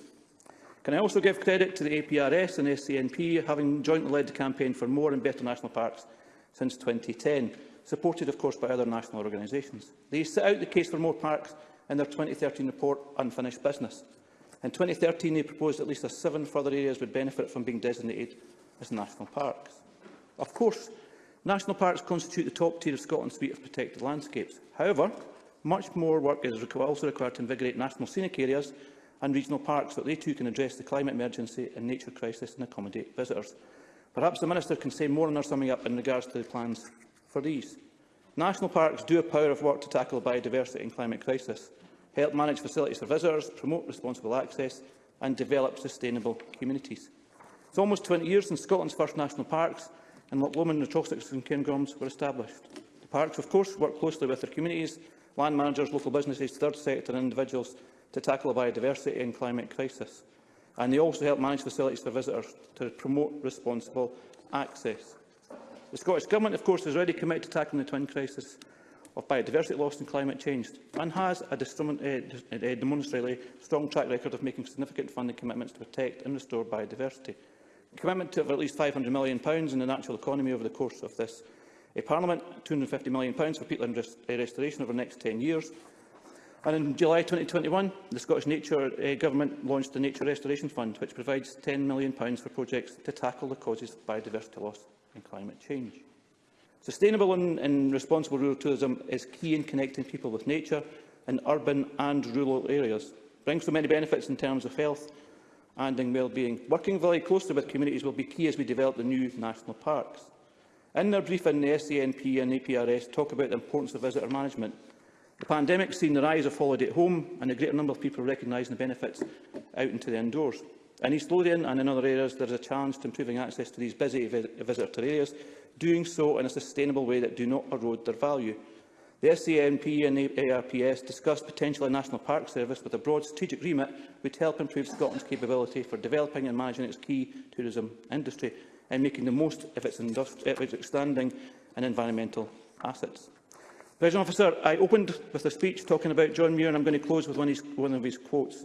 Can I also give credit to the APRS and SCNP, having jointly led the campaign for more and better national parks since 2010 supported of course by other national organisations. They set out the case for more parks in their 2013 report Unfinished Business. In 2013 they proposed at least seven further areas would benefit from being designated as national parks. Of course, national parks constitute the top tier of Scotland's suite of protected landscapes. However, much more work is also required to invigorate national scenic areas and regional parks so that they too can address the climate emergency and nature crisis and accommodate visitors. Perhaps the Minister can say more on our summing up in regards to the plans for these. National parks do a power of work to tackle biodiversity and climate crisis, help manage facilities for visitors, promote responsible access and develop sustainable communities. It's almost 20 years since Scotland's first national parks in Lochloman, Natrosix and Cairngorms were established. The parks, of course, work closely with their communities, land managers, local businesses, third sector and individuals to tackle biodiversity and climate crisis. And they also help manage facilities for visitors to promote responsible access. The Scottish Government, of course, is already committed to tackling the twin crisis of biodiversity loss and climate change, and has a eh, eh, eh, demonstrably strong track record of making significant funding commitments to protect and restore biodiversity. A commitment to at least £500 million in the natural economy over the course of this a Parliament, £250 million for peatland rest restoration over the next 10 years. And in July 2021, the Scottish Nature uh, Government launched the Nature Restoration Fund, which provides £10 million for projects to tackle the causes of biodiversity loss and climate change. Sustainable and, and responsible rural tourism is key in connecting people with nature in urban and rural areas. brings so many benefits in terms of health and in well-being. Working very closely with communities will be key as we develop the new national parks. In their briefing, the SCNP e and APRS talk about the importance of visitor management. The pandemic has seen the rise of holiday at home and a greater number of people recognising the benefits out into the indoors. In East Lothian and in other areas, there is a challenge to improving access to these busy visitor areas, doing so in a sustainable way that do not erode their value. The SCNP and the ARPS discussed potentially National Park Service with a broad strategic remit which help improve Scotland's capability for developing and managing its key tourism industry and making the most of its, of its outstanding and environmental assets. President Officer, I opened with a speech talking about John Muir and I'm going to close with one of his, one of his quotes.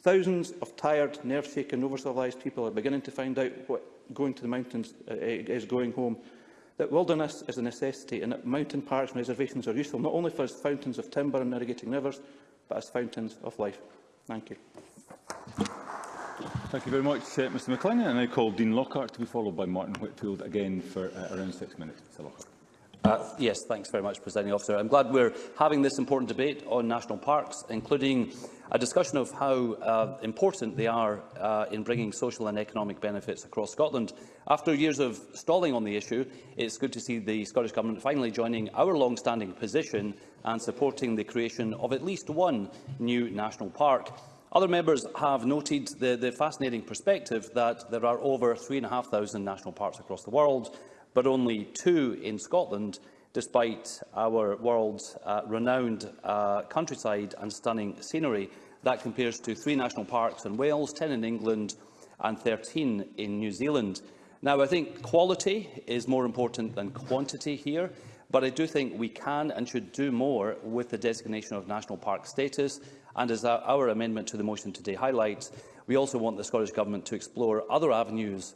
Thousands of tired, nerve-shaken, over-civilised people are beginning to find out what going to the mountains uh, is going home, that wilderness is a necessity and that mountain parks and reservations are useful not only as fountains of timber and irrigating rivers, but as fountains of life. Thank you. Thank you very much, uh, Mr McLennan. I now call Dean Lockhart to be followed by Martin Whitfield again for uh, around six minutes. Mr Lockhart. Uh, yes, thanks very much, Presiding Officer. I'm glad we're having this important debate on national parks, including a discussion of how uh, important they are uh, in bringing social and economic benefits across Scotland. After years of stalling on the issue, it's good to see the Scottish Government finally joining our long-standing position and supporting the creation of at least one new national park. Other members have noted the, the fascinating perspective that there are over 3,500 national parks across the world, but only two in Scotland, despite our world's uh, renowned uh, countryside and stunning scenery. That compares to three national parks in Wales, 10 in England and 13 in New Zealand. Now, I think quality is more important than quantity here, but I do think we can and should do more with the designation of national park status. And as our amendment to the motion today highlights, we also want the Scottish Government to explore other avenues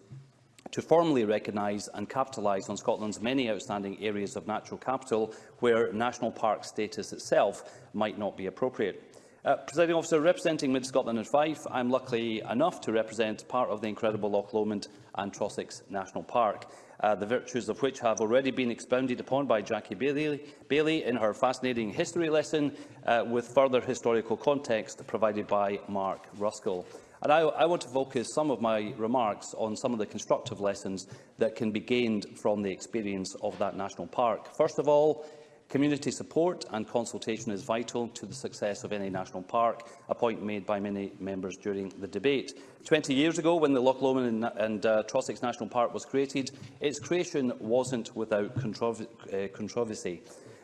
to formally recognise and capitalise on Scotland's many outstanding areas of natural capital where national park status itself might not be appropriate. Uh, Presiding officer, representing Mid-Scotland and Fife, I'm lucky enough to represent part of the incredible Loch Lomond and Trossachs National Park, uh, the virtues of which have already been expounded upon by Jackie Bailey, Bailey in her fascinating history lesson, uh, with further historical context provided by Mark Ruskell. And I, I want to focus some of my remarks on some of the constructive lessons that can be gained from the experience of that national park. First of all, Community support and consultation is vital to the success of any national park, a point made by many members during the debate. 20 years ago, when the Loch Lomond and, and uh, Trossachs National Park was created, its creation wasn't without contro uh, controversy.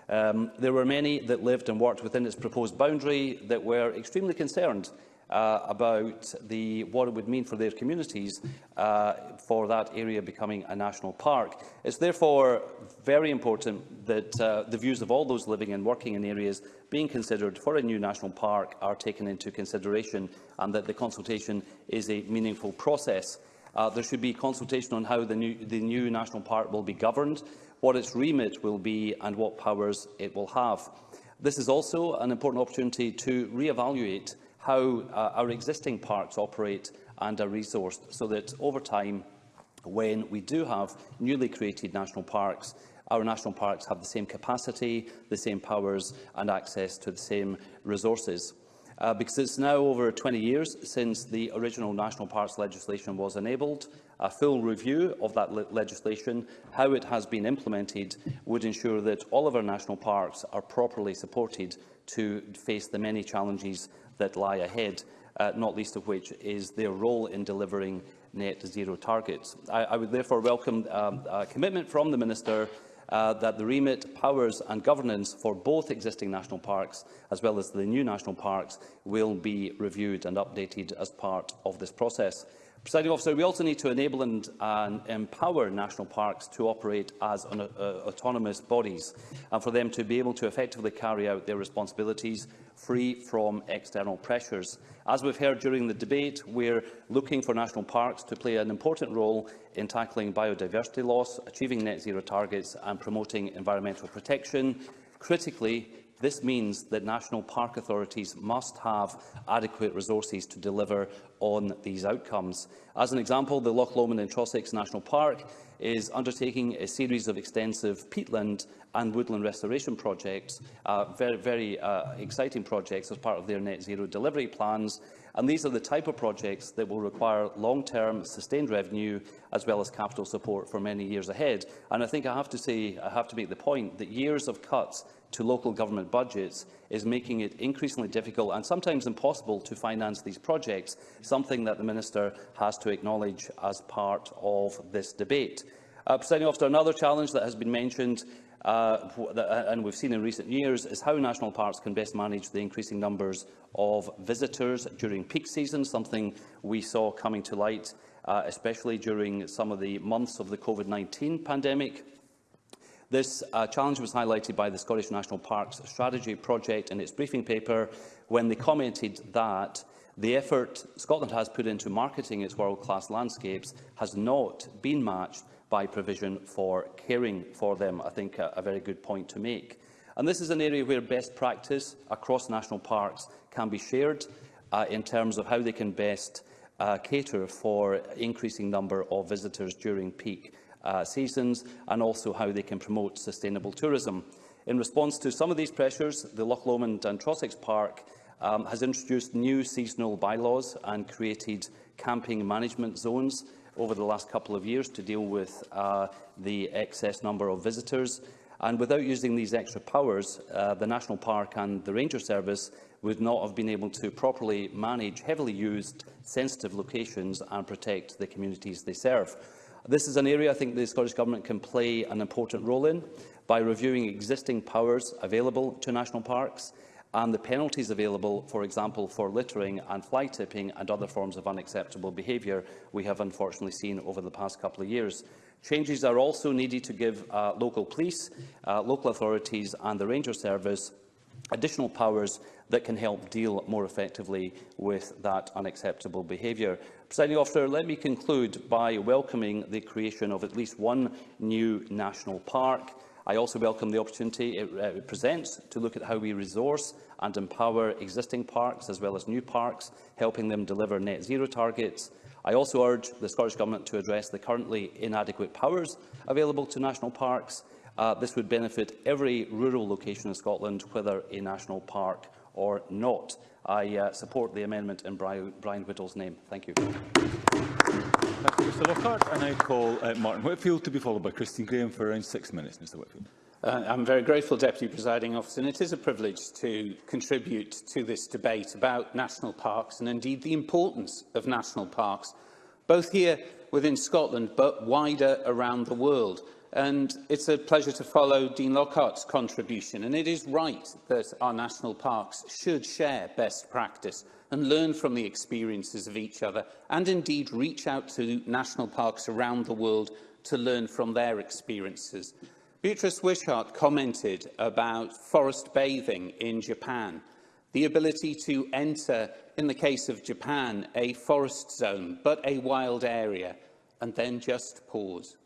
Um, there were many that lived and worked within its proposed boundary that were extremely concerned uh, about the, what it would mean for their communities uh, for that area becoming a national park. It's therefore very important that uh, the views of all those living and working in areas being considered for a new national park are taken into consideration and that the consultation is a meaningful process. Uh, there should be consultation on how the new, the new national park will be governed, what its remit will be and what powers it will have. This is also an important opportunity to re-evaluate how uh, our existing parks operate and are resourced so that over time, when we do have newly created national parks, our national parks have the same capacity, the same powers and access to the same resources. Uh, because it's now over 20 years since the original national parks legislation was enabled. A full review of that le legislation, how it has been implemented, would ensure that all of our national parks are properly supported to face the many challenges that lie ahead, uh, not least of which is their role in delivering net zero targets. I, I would therefore welcome um, a commitment from the Minister uh, that the remit, powers and governance for both existing national parks as well as the new national parks will be reviewed and updated as part of this process. Presiding officer, we also need to enable and, and empower national parks to operate as an, uh, autonomous bodies and for them to be able to effectively carry out their responsibilities free from external pressures. As we've heard during the debate, we're looking for national parks to play an important role in tackling biodiversity loss, achieving net zero targets and promoting environmental protection. Critically, This means that national park authorities must have adequate resources to deliver on these outcomes. As an example, the Loch Lomond and Trossachs National Park is undertaking a series of extensive peatland and woodland restoration projects, uh, very, very uh, exciting projects as part of their net zero delivery plans. And these are the type of projects that will require long-term sustained revenue as well as capital support for many years ahead. And I think I have to say, I have to make the point that years of cuts to local government budgets is making it increasingly difficult and sometimes impossible to finance these projects, something that the Minister has to acknowledge as part of this debate. Uh, Presiding officer, another challenge that has been mentioned uh, uh and we've seen in recent years is how national parks can best manage the increasing numbers of visitors during peak season, something we saw coming to light, uh, especially during some of the months of the COVID-19 pandemic. This uh, challenge was highlighted by the Scottish National Parks Strategy Project in its briefing paper when they commented that the effort Scotland has put into marketing its world-class landscapes has not been matched by provision for caring for them. I think a, a very good point to make. And this is an area where best practice across national parks can be shared uh, in terms of how they can best uh, cater for increasing number of visitors during peak uh, seasons and also how they can promote sustainable tourism. In response to some of these pressures, the Loch Lomond and Trossachs Park um, has introduced new seasonal bylaws and created camping management zones over the last couple of years to deal with uh, the excess number of visitors. And without using these extra powers, uh, the National Park and the Ranger Service would not have been able to properly manage heavily used, sensitive locations and protect the communities they serve. This is an area I think the Scottish Government can play an important role in by reviewing existing powers available to national parks and the penalties available, for example, for littering and fly tipping and other forms of unacceptable behaviour we have unfortunately seen over the past couple of years. Changes are also needed to give uh, local police, uh, local authorities and the Ranger Service additional powers that can help deal more effectively with that unacceptable behaviour. Presiding officer, let me conclude by welcoming the creation of at least one new national park. I also welcome the opportunity uh, it presents to look at how we resource and empower existing parks as well as new parks, helping them deliver net zero targets. I also urge the Scottish Government to address the currently inadequate powers available to national parks Uh, this would benefit every rural location in Scotland, whether a national park or not. I uh, support the amendment in Brian, Brian Whittle's name. Thank you. Thank you, Mr Lockhart. I call uh, Martin Whitfield to be followed by Christine Graham for around six minutes, Mr Whitfield. Uh, I'm very grateful, Deputy Presiding Officer, and it is a privilege to contribute to this debate about national parks and indeed the importance of national parks, both here within Scotland but wider around the world. And it's a pleasure to follow Dean Lockhart's contribution. And it is right that our national parks should share best practice and learn from the experiences of each other and indeed reach out to national parks around the world to learn from their experiences. Beatrice Wishart commented about forest bathing in Japan, the ability to enter, in the case of Japan, a forest zone, but a wild area, and then just pause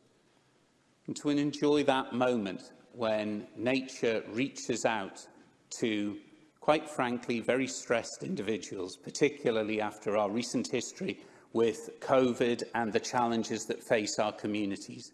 and to enjoy that moment when nature reaches out to, quite frankly, very stressed individuals, particularly after our recent history with COVID and the challenges that face our communities.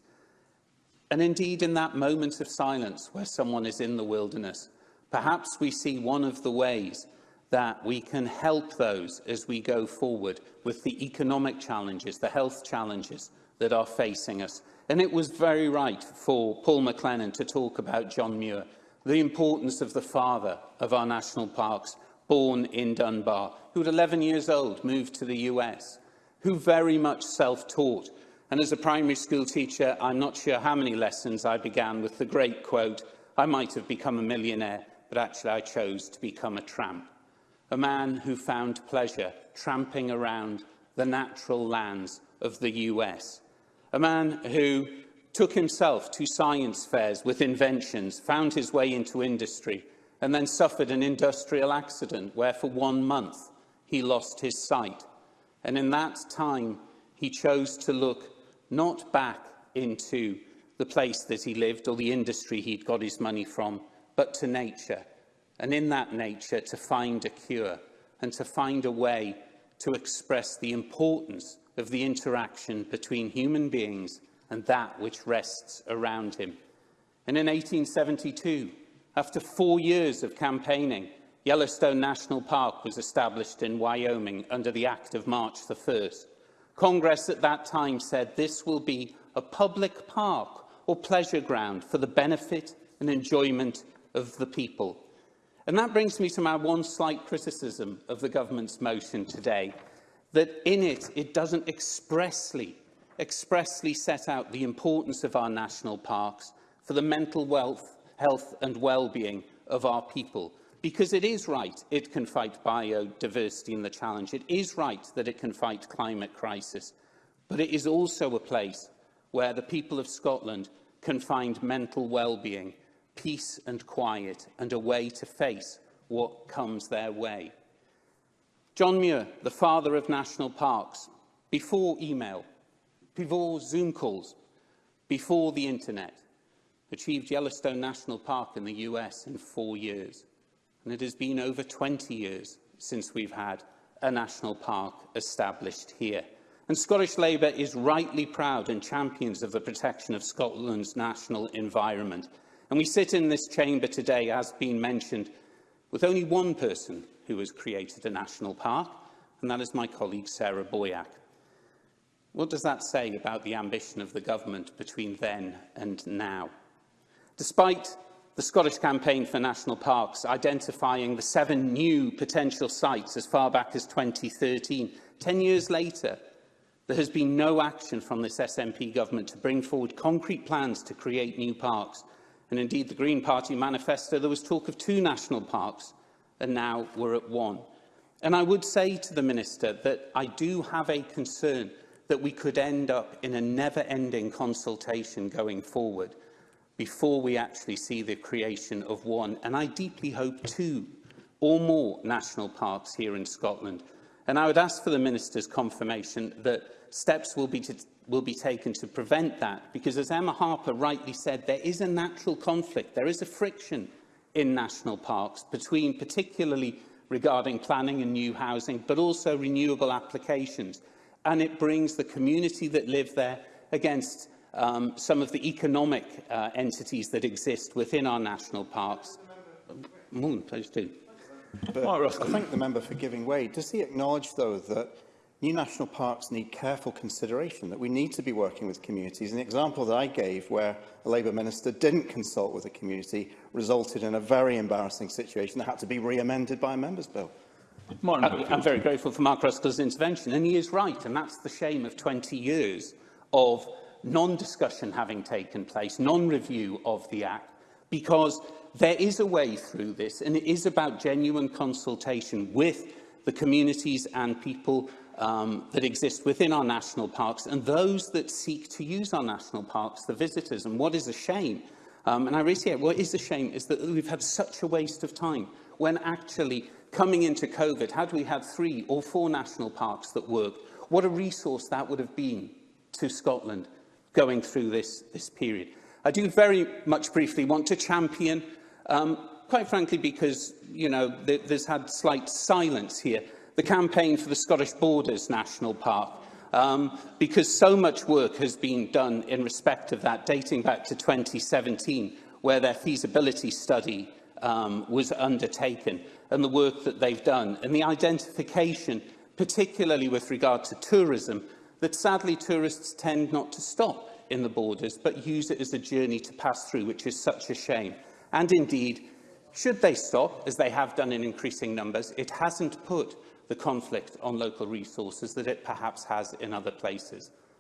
And indeed, in that moment of silence where someone is in the wilderness, perhaps we see one of the ways that we can help those as we go forward with the economic challenges, the health challenges that are facing us, And it was very right for Paul McLennan to talk about John Muir, the importance of the father of our national parks, born in Dunbar, who at 11 years old moved to the US, who very much self-taught. And as a primary school teacher, I'm not sure how many lessons I began with the great quote, I might have become a millionaire, but actually I chose to become a tramp. A man who found pleasure tramping around the natural lands of the US a man who took himself to science fairs with inventions, found his way into industry, and then suffered an industrial accident where for one month he lost his sight. And in that time, he chose to look not back into the place that he lived or the industry he'd got his money from, but to nature. And in that nature, to find a cure and to find a way to express the importance of the interaction between human beings and that which rests around him. And in 1872, after four years of campaigning, Yellowstone National Park was established in Wyoming under the Act of March the 1st. Congress at that time said this will be a public park or pleasure ground for the benefit and enjoyment of the people. And that brings me to my one slight criticism of the government's motion today that in it, it doesn't expressly, expressly set out the importance of our national parks for the mental wealth, health and well-being of our people. Because it is right it can fight biodiversity and the challenge. It is right that it can fight climate crisis. But it is also a place where the people of Scotland can find mental well-being, peace and quiet, and a way to face what comes their way. John Muir, the father of national parks, before email, before Zoom calls, before the internet, achieved Yellowstone National Park in the US in four years. And it has been over 20 years since we've had a national park established here. And Scottish Labour is rightly proud and champions of the protection of Scotland's national environment. And we sit in this chamber today, as been mentioned, with only one person who has created a national park, and that is my colleague Sarah Boyack. What does that say about the ambition of the government between then and now? Despite the Scottish Campaign for National Parks identifying the seven new potential sites as far back as 2013, 10 years later, there has been no action from this SNP government to bring forward concrete plans to create new parks, And indeed, the Green Party manifesto, there was talk of two national parks, and now we're at one. And I would say to the Minister that I do have a concern that we could end up in a never-ending consultation going forward before we actually see the creation of one, and I deeply hope two or more national parks here in Scotland. And I would ask for the Minister's confirmation that steps will be will be taken to prevent that. Because as Emma Harper rightly said, there is a natural conflict, there is a friction in national parks between particularly regarding planning and new housing, but also renewable applications. And it brings the community that live there against um, some of the economic uh, entities that exist within our national parks. Moon, please do. But I thank the member for giving way. Does he acknowledge, though, that new national parks need careful consideration, that we need to be working with communities. And the example that I gave where a Labour minister didn't consult with a community resulted in a very embarrassing situation that had to be re-amended by a member's bill. Martin, I, I'm very grateful for Mark Ruskell's intervention, and he is right, and that's the shame of 20 years of non-discussion having taken place, non-review of the Act, because there is a way through this, and it is about genuine consultation with the communities and people um, that exist within our national parks and those that seek to use our national parks, the visitors. And what is a shame, um, and I reiterate, what is a shame is that we've had such a waste of time when actually coming into COVID, had we had three or four national parks that worked, what a resource that would have been to Scotland going through this, this period. I do very much briefly want to champion, um, quite frankly, because you know th there's had slight silence here, the campaign for the Scottish Borders National Park, um, because so much work has been done in respect of that, dating back to 2017, where their feasibility study um, was undertaken, and the work that they've done, and the identification, particularly with regard to tourism, that sadly tourists tend not to stop in the borders, but use it as a journey to pass through, which is such a shame. And indeed, should they stop, as they have done in increasing numbers, it hasn't put the conflict on local resources that it perhaps has in other places.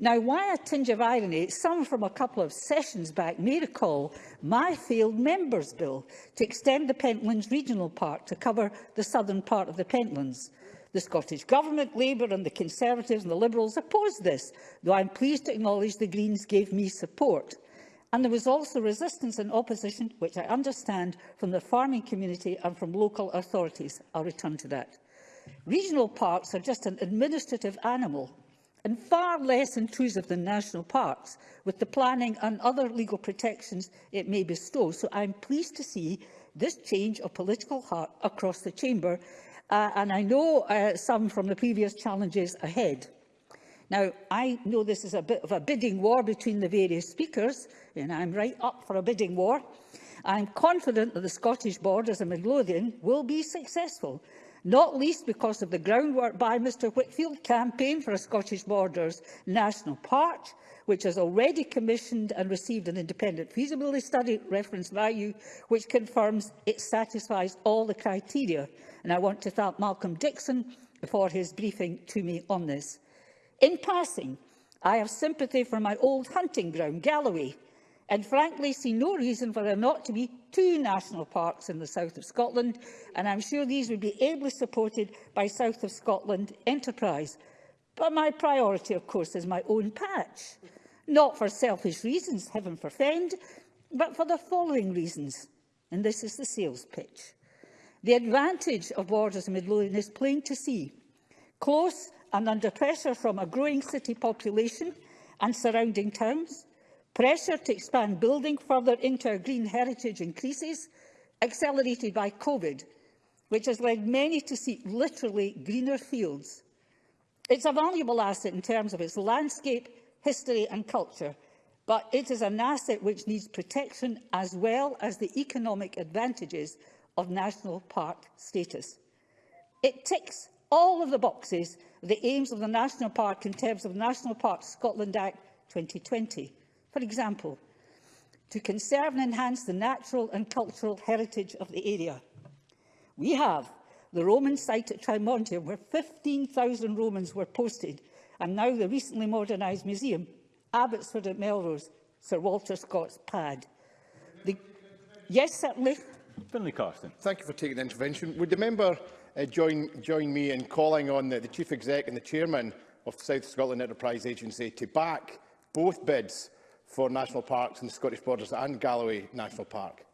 Now, why a tinge of irony, some from a couple of sessions back may recall my failed Members' Bill to extend the Pentlands Regional Park to cover the southern part of the Pentlands. The Scottish Government, Labour and the Conservatives and the Liberals opposed this, though I'm pleased to acknowledge the Greens gave me support. And there was also resistance and opposition, which I understand, from the farming community and from local authorities. I'll return to that. Regional parks are just an administrative animal and far less intrusive than national parks, with the planning and other legal protections it may bestow. So I'm pleased to see this change of political heart across the chamber, uh, and I know uh, some from the previous challenges ahead. Now, I know this is a bit of a bidding war between the various speakers, and I'm right up for a bidding war. I'm confident that the Scottish Borders and Midlothian will be successful not least because of the groundwork by Mr Whitfield campaign for a Scottish Borders National Park, which has already commissioned and received an independent feasibility study reference value, which confirms it satisfies all the criteria. And I want to thank Malcolm Dixon for his briefing to me on this. In passing, I have sympathy for my old hunting ground, Galloway, and frankly see no reason for there not to be two national parks in the south of Scotland, and I'm sure these would be ably supported by South of Scotland enterprise. But my priority, of course, is my own patch. Not for selfish reasons, heaven forfend, but for the following reasons, and this is the sales pitch. The advantage of borders in Midlothian is plain to see. Close and under pressure from a growing city population and surrounding towns, Pressure to expand building further into our green heritage increases, accelerated by COVID, which has led many to seek literally greener fields. It's a valuable asset in terms of its landscape, history and culture, but it is an asset which needs protection as well as the economic advantages of national park status. It ticks all of the boxes the aims of the National Park in terms of National Park Scotland Act 2020. For example, to conserve and enhance the natural and cultural heritage of the area. We have the Roman site at Trimontium, where 15,000 Romans were posted, and now the recently modernised museum, Abbotsford at Melrose, Sir Walter Scott's pad. The... Yes, certainly. Finlay Carson. Thank you for taking the intervention. Would the member uh, join, join me in calling on the, the Chief Exec and the Chairman of the South Scotland Enterprise Agency to back both bids for national parks in the Scottish Borders and Galloway National Park.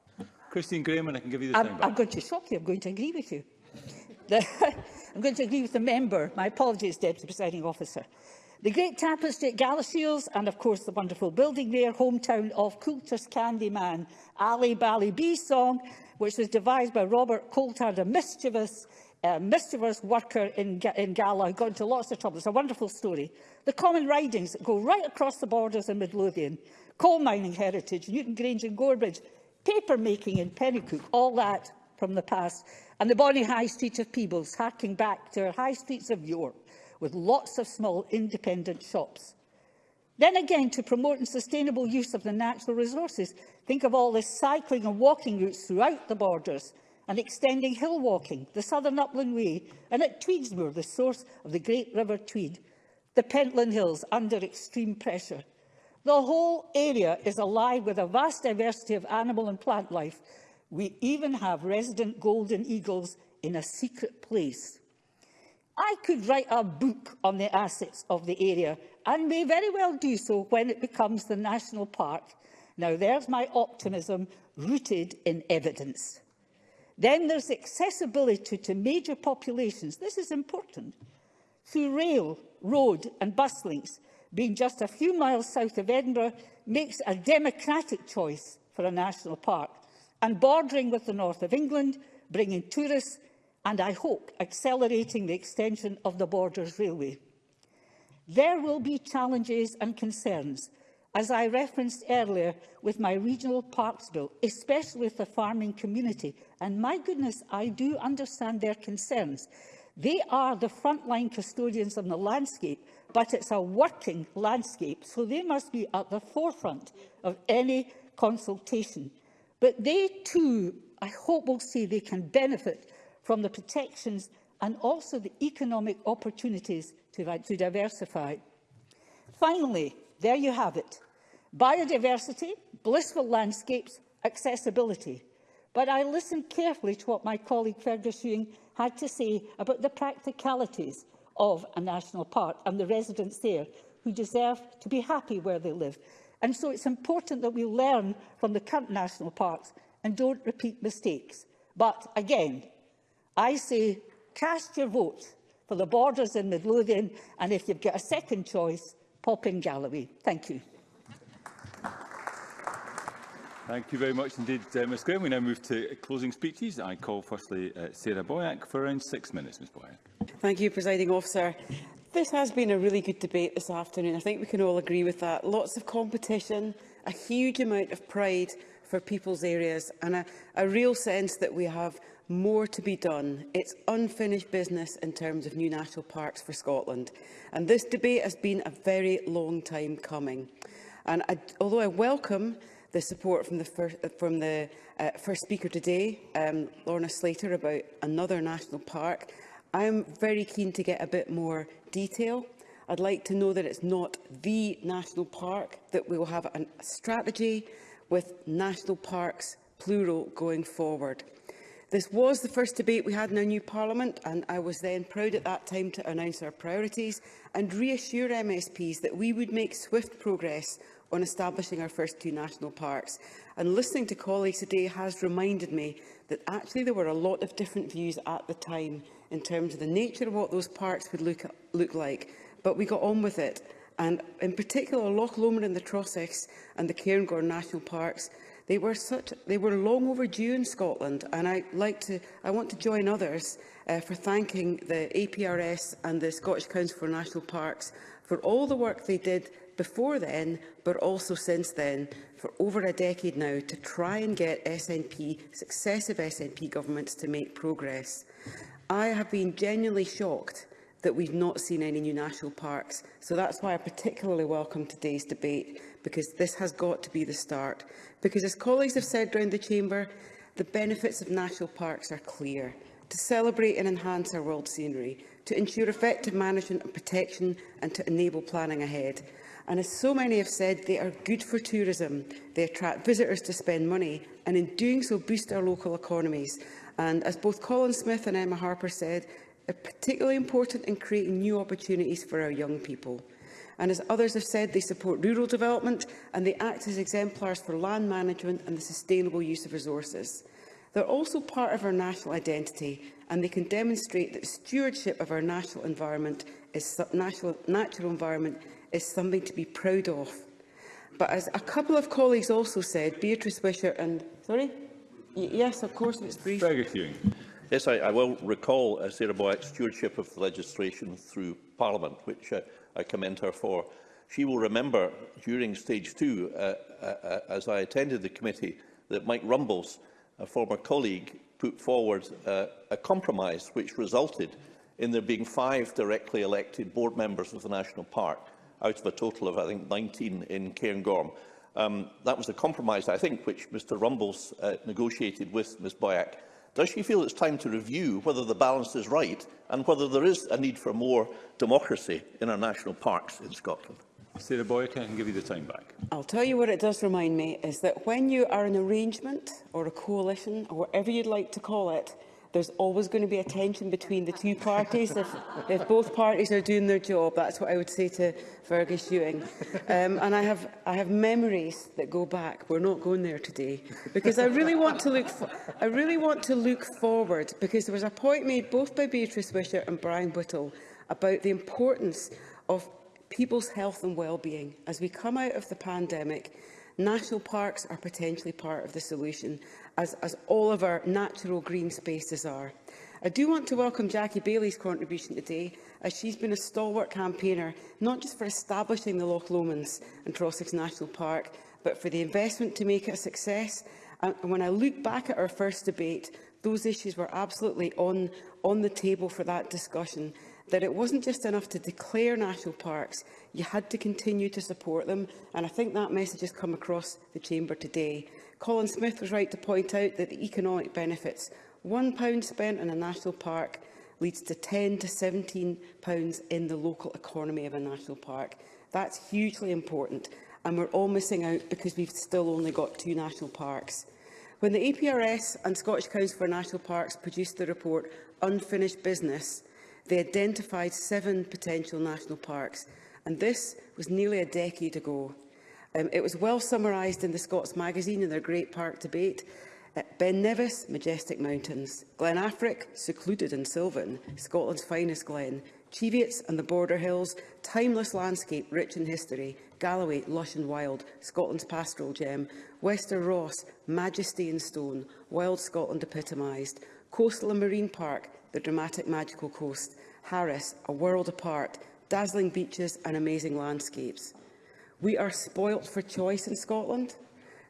Christine Graham, and I can give you the I'm, time back. I'm going to shock you. I'm going to agree with you. I'm going to agree with the member. My apologies, Deputy Presiding Officer. The great tapestry at Galashiels and, of course, the wonderful building there, hometown of Coulter's Candyman, Ali Bally B song, which was devised by Robert Coulthard, a mischievous uh, mischievous worker in, in Gala who got into lots of trouble. It's a wonderful story. The common ridings go right across the borders in Midlothian, coal mining heritage, Newton Grange and Gorebridge, paper making in Pennycook, all that from the past, and the bonny high street of Peebles, harking back to our high streets of York, with lots of small independent shops. Then again, to promote and sustainable use of the natural resources, think of all the cycling and walking routes throughout the borders, and extending hill walking, the Southern Upland Way, and at Tweedsmoor, the source of the great River Tweed, the Pentland Hills under extreme pressure. The whole area is alive with a vast diversity of animal and plant life. We even have resident golden eagles in a secret place. I could write a book on the assets of the area and may very well do so when it becomes the national park. Now, there's my optimism rooted in evidence. Then there's accessibility to major populations. This is important. Through rail, road and bus links, being just a few miles south of Edinburgh, makes a democratic choice for a national park. And bordering with the north of England, bringing tourists and, I hope, accelerating the extension of the Borders Railway. There will be challenges and concerns, as I referenced earlier with my regional parks bill, especially with the farming community. And my goodness, I do understand their concerns. They are the frontline custodians of the landscape, but it's a working landscape, so they must be at the forefront of any consultation. But they too, I hope will see they can benefit from the protections and also the economic opportunities to, to diversify. Finally, There you have it. Biodiversity, blissful landscapes, accessibility. But I listened carefully to what my colleague Fergus Ewing had to say about the practicalities of a national park and the residents there who deserve to be happy where they live. And so it's important that we learn from the current national parks and don't repeat mistakes. But again, I say cast your vote for the borders in Midlothian and if you've got a second choice, Popping Galloway. Thank you. Thank you very much indeed, uh, Ms Graham. We now move to closing speeches. I call firstly uh, Sarah Boyack for around six minutes, Ms Boyack. Thank you, Presiding Officer. This has been a really good debate this afternoon. I think we can all agree with that. Lots of competition, a huge amount of pride for people's areas and a, a real sense that we have more to be done. It's unfinished business in terms of new national parks for Scotland. And this debate has been a very long time coming. And I, although I welcome the support from the, first, from the uh, first speaker today, um, Lorna Slater, about another national park, I am very keen to get a bit more detail. I'd like to know that it's not the national park, that we will have a strategy with national parks, plural, going forward. This was the first debate we had in our new Parliament, and I was then proud at that time to announce our priorities and reassure MSPs that we would make swift progress on establishing our first two national parks. And listening to colleagues today has reminded me that actually there were a lot of different views at the time in terms of the nature of what those parks would look, look like. But we got on with it. And in particular, Loch Lomond and the Trossachs and the Cairngorm National Parks They were, such, they were long overdue in Scotland, and I, like to, I want to join others uh, for thanking the APRS and the Scottish Council for National Parks for all the work they did before then, but also since then, for over a decade now, to try and get SNP, successive SNP governments to make progress. I have been genuinely shocked that we've not seen any new national parks. So that's why I particularly welcome today's debate, because this has got to be the start because, as colleagues have said around the chamber, the benefits of national parks are clear. To celebrate and enhance our world scenery, to ensure effective management and protection, and to enable planning ahead. And as so many have said, they are good for tourism. They attract visitors to spend money and in doing so boost our local economies. And as both Colin Smith and Emma Harper said, they're particularly important in creating new opportunities for our young people. And as others have said, they support rural development and they act as exemplars for land management and the sustainable use of resources. They're also part of our national identity and they can demonstrate that stewardship of our national environment is, national, natural environment is something to be proud of. But as a couple of colleagues also said, Beatrice Wisher and... Sorry? Y yes, of course, it's brief. Yes, I, I will recall, uh, Sarah Boyack, stewardship of legislation through Parliament, which uh, I commend her for. She will remember during stage two, uh, uh, uh, as I attended the committee, that Mike Rumbles, a former colleague, put forward uh, a compromise which resulted in there being five directly elected board members of the National Park, out of a total of, I think, 19 in Cairngorm. Um, that was the compromise, I think, which Mr Rumbles uh, negotiated with Ms Boyack Does she feel it's time to review whether the balance is right and whether there is a need for more democracy in our national parks in Scotland? Sarah can I can give you the time back. I'll tell you what it does remind me is that when you are an arrangement or a coalition or whatever you'd like to call it, There's always going to be a tension between the two parties. if, if both parties are doing their job, that's what I would say to Fergus Ewing. Um, and I have, I have memories that go back. We're not going there today because I really want to look, I really want to look forward because there was a point made both by Beatrice Wisher and Brian Whittle about the importance of people's health and well-being. As we come out of the pandemic, national parks are potentially part of the solution as, as all of our natural green spaces are. I do want to welcome Jackie Bailey's contribution today, as she's been a stalwart campaigner, not just for establishing the Loch Lomans and Trossachs National Park, but for the investment to make it a success. And when I look back at our first debate, those issues were absolutely on, on the table for that discussion, that it wasn't just enough to declare national parks, you had to continue to support them, and I think that message has come across the Chamber today. Colin Smith was right to point out that the economic benefits pound spent on a national park leads to 10 to 17 pounds in the local economy of a national park. That's hugely important and we're all missing out because we've still only got two national parks. When the APRS and Scottish Council for National Parks produced the report Unfinished Business, they identified seven potential national parks and this was nearly a decade ago. Um, it was well summarised in the Scots magazine in their Great Park debate. Uh, ben Nevis, majestic mountains. Glen Affric, secluded and sylvan. Scotland's finest glen. Cheviots and the border hills, timeless landscape rich in history. Galloway, lush and wild, Scotland's pastoral gem. Wester Ross, majesty in stone, wild Scotland epitomised. Coastal and Marine Park, the dramatic magical coast. Harris, a world apart, dazzling beaches and amazing landscapes. We are spoilt for choice in Scotland.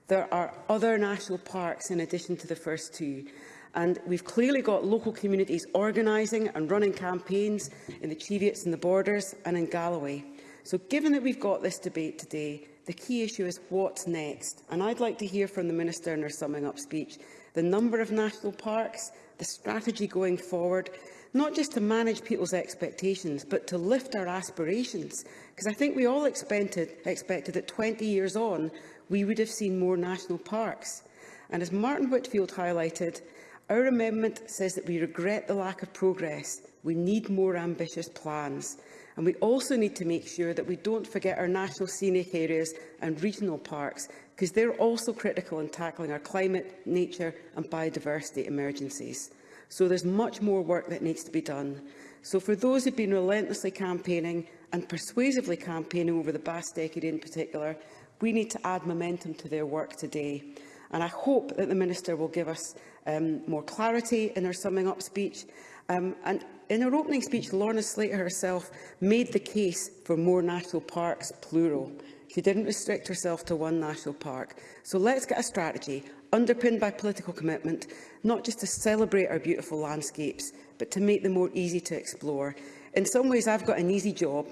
There are other national parks in addition to the first two. And we've clearly got local communities organising and running campaigns in the Cheviots and the Borders and in Galloway. So given that we've got this debate today, the key issue is what's next. And I'd like to hear from the Minister in her summing up speech the number of national parks, the strategy going forward not just to manage people's expectations, but to lift our aspirations. Because I think we all expected, expected that 20 years on, we would have seen more national parks. And as Martin Whitfield highlighted, our amendment says that we regret the lack of progress. We need more ambitious plans. And we also need to make sure that we don't forget our national scenic areas and regional parks, because they're also critical in tackling our climate, nature and biodiversity emergencies. So there's much more work that needs to be done. So for those who've been relentlessly campaigning and persuasively campaigning over the past decade in particular, we need to add momentum to their work today. And I hope that the Minister will give us um, more clarity in her summing up speech. Um, and in her opening speech, Lorna Slater herself made the case for more national parks, plural. She didn't restrict herself to one national park. So let's get a strategy underpinned by political commitment, not just to celebrate our beautiful landscapes, but to make them more easy to explore. In some ways, I've got an easy job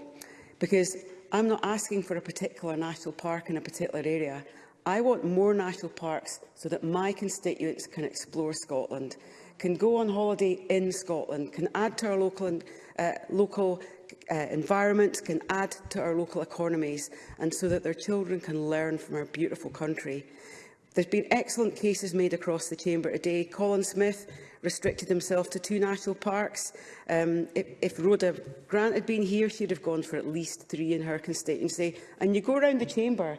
because I'm not asking for a particular national park in a particular area. I want more national parks so that my constituents can explore Scotland, can go on holiday in Scotland, can add to our local, uh, local uh, environment, can add to our local economies and so that their children can learn from our beautiful country. There's been excellent cases made across the Chamber today. Colin Smith restricted himself to two national parks. Um, if, if Rhoda Grant had been here, she'd have gone for at least three in her constituency. And you go around the Chamber,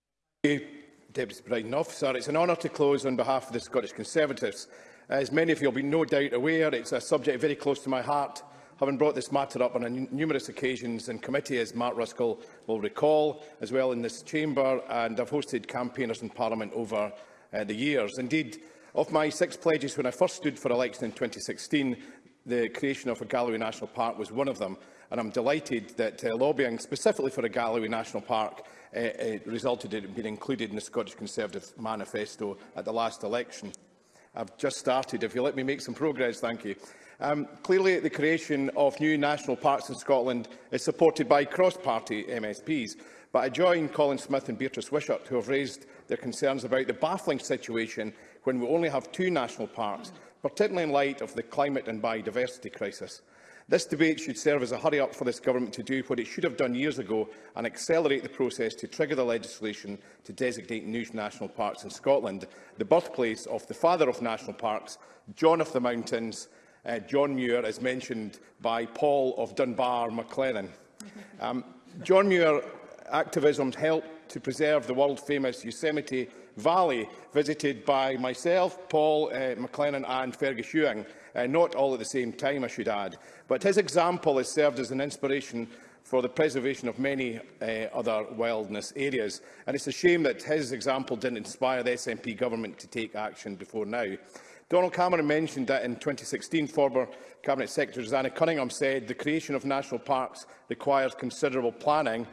Thank you, Deputy Presiding Officer. It's an honour to close on behalf of the Scottish Conservatives. As many of you will be no doubt aware, it's a subject very close to my heart Having brought this matter up on numerous occasions in committee, as Mark Ruskell will recall, as well in this chamber, and I've hosted campaigners in Parliament over uh, the years. Indeed, of my six pledges when I first stood for election in 2016, the creation of a Galloway National Park was one of them, and I'm delighted that uh, lobbying specifically for a Galloway National Park uh, uh, resulted in being included in the Scottish Conservative manifesto at the last election. I've just started. If you let me make some progress, thank you. Um, clearly, the creation of new national parks in Scotland is supported by cross-party MSPs, but I join Colin Smith and Beatrice Wishart, who have raised their concerns about the baffling situation when we only have two national parks, particularly in light of the climate and biodiversity crisis. This debate should serve as a hurry-up for this government to do what it should have done years ago and accelerate the process to trigger the legislation to designate new national parks in Scotland, the birthplace of the father of national parks, John of the Mountains, uh, John Muir, as mentioned by Paul of Dunbar Maclennan. Mm-hmm. Um, John Muir activism's helped to preserve the world-famous Yosemite Valley, visited by myself, Paul uh, McLennan and Fergus Ewing, uh, not all at the same time, I should add. But his example has served as an inspiration for the preservation of many uh, other wilderness areas. And it's a shame that his example didn't inspire the SNP government to take action before now. Donald Cameron mentioned that in 2016, former Cabinet Secretary Susanna Cunningham said the creation of national parks requires considerable planning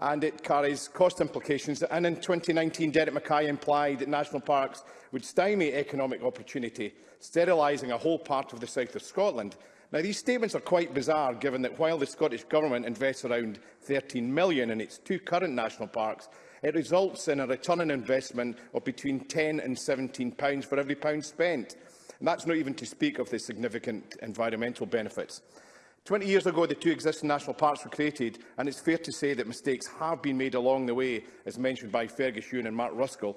and it carries cost implications. And in 2019, Derek Mackay implied that national parks would stymie economic opportunity, sterilising a whole part of the south of Scotland. Now, these statements are quite bizarre, given that while the Scottish Government invests around 13 million in its two current national parks, It results in a return on investment of between £10 and £17 for every pound spent. And that's not even to speak of the significant environmental benefits. 20 years ago, the two existing national parks were created, and it's fair to say that mistakes have been made along the way, as mentioned by Fergus Ewan and Mark Ruskell,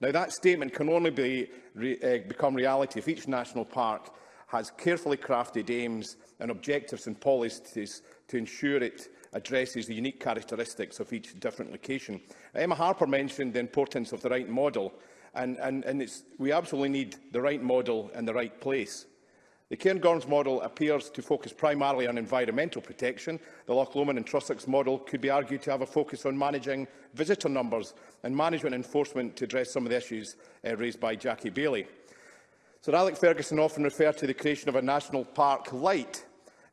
Now, that statement can only be re uh, become reality if each national park has carefully crafted aims and objectives and policies to ensure it addresses the unique characteristics of each different location. Emma Harper mentioned the importance of the right model and, and, and it's, we absolutely need the right model in the right place. The Cairngorms model appears to focus primarily on environmental protection. The Loch Lomond and Trossachs model could be argued to have a focus on managing visitor numbers and management enforcement to address some of the issues uh, raised by Jackie Bailey. Sir Alec Ferguson often referred to the creation of a national park light,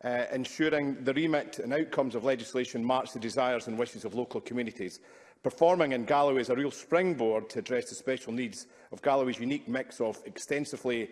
uh, ensuring the remit and outcomes of legislation match the desires and wishes of local communities. Performing in Galloway is a real springboard to address the special needs of Galloway's unique mix of extensively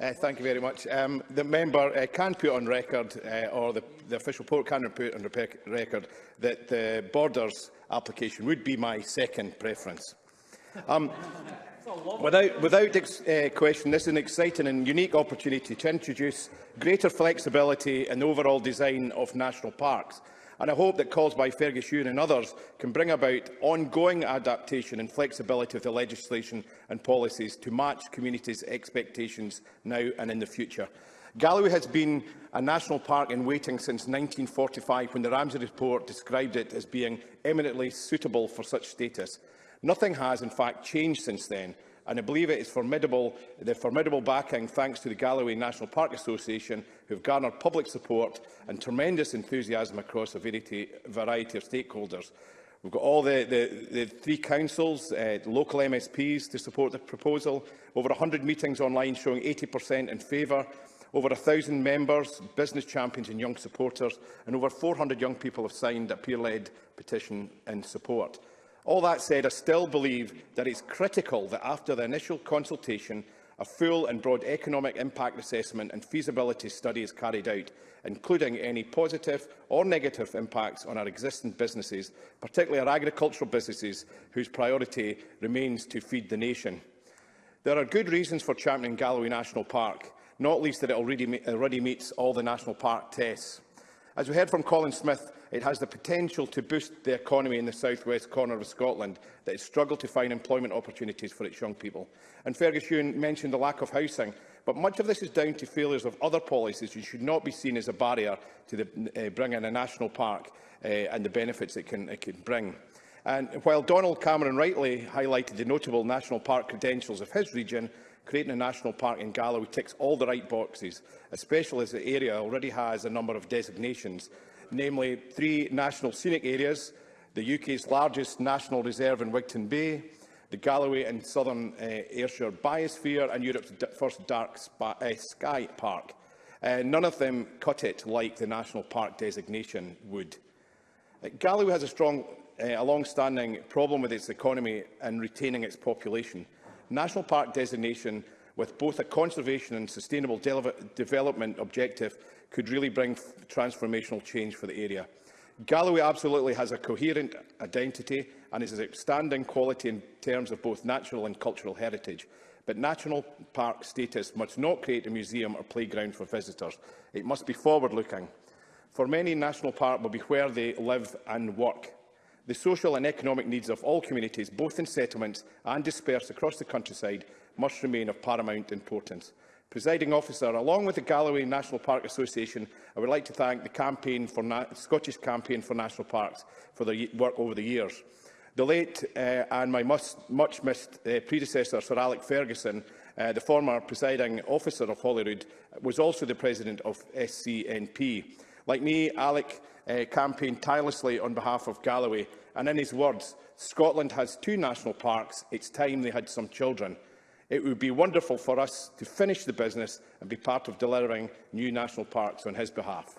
Uh, thank you very much. Um, the member uh, can put on record, uh, or the, the official report can put on record, that the Borders application would be my second preference. Um, Without, without uh, question, this is an exciting and unique opportunity to introduce greater flexibility in the overall design of national parks. And I hope that calls by Fergus Ewan and others can bring about ongoing adaptation and flexibility of the legislation and policies to match communities' expectations now and in the future. Galloway has been a national park in waiting since 1945 when the Ramsey report described it as being eminently suitable for such status. Nothing has, in fact, changed since then, and I believe it is formidable, the formidable backing thanks to the Galloway National Park Association, who have garnered public support and tremendous enthusiasm across a variety of stakeholders. We've got all the, the, the three councils, uh, local MSPs to support the proposal, over 100 meetings online showing 80% in favour, over 1,000 members, business champions and young supporters, and over 400 young people have signed a peer-led petition in support. All that said, I still believe that it's critical that after the initial consultation, a full and broad economic impact assessment and feasibility study is carried out, including any positive or negative impacts on our existing businesses, particularly our agricultural businesses, whose priority remains to feed the nation. There are good reasons for championing Galloway National Park, not least that it already, already meets all the National Park tests. As we heard from Colin Smith, it has the potential to boost the economy in the southwest corner of Scotland that has struggled to find employment opportunities for its young people. And Fergus Ewan mentioned the lack of housing, but much of this is down to failures of other policies which should not be seen as a barrier to the, uh, bringing a national park uh, and the benefits it can, it can bring. And while Donald Cameron rightly highlighted the notable national park credentials of his region, Creating a national park in Galloway ticks all the right boxes, especially as the area already has a number of designations, namely three national scenic areas, the UK's largest national reserve in Wigton Bay, the Galloway and Southern uh, Ayrshire Biosphere and Europe's first dark uh, sky park. Uh, none of them cut it like the national park designation would. Uh, Galloway has a strong, uh, a long-standing problem with its economy and retaining its population national park designation with both a conservation and sustainable de development objective could really bring transformational change for the area. Galloway absolutely has a coherent identity and is an outstanding quality in terms of both natural and cultural heritage. But national park status must not create a museum or playground for visitors. It must be forward-looking. For many, national park will be where they live and work. The social and economic needs of all communities, both in settlements and dispersed across the countryside, must remain of paramount importance. Presiding officer, along with the Galloway National Park Association, I would like to thank the campaign for Scottish Campaign for National Parks for their work over the years. The late uh, and my much-missed uh, predecessor, Sir Alec Ferguson, uh, the former presiding officer of Holyrood, was also the president of SCNP. Like me, Alec uh, campaigned tirelessly on behalf of Galloway, and in his words, Scotland has two national parks, it's time they had some children. It would be wonderful for us to finish the business and be part of delivering new national parks on his behalf.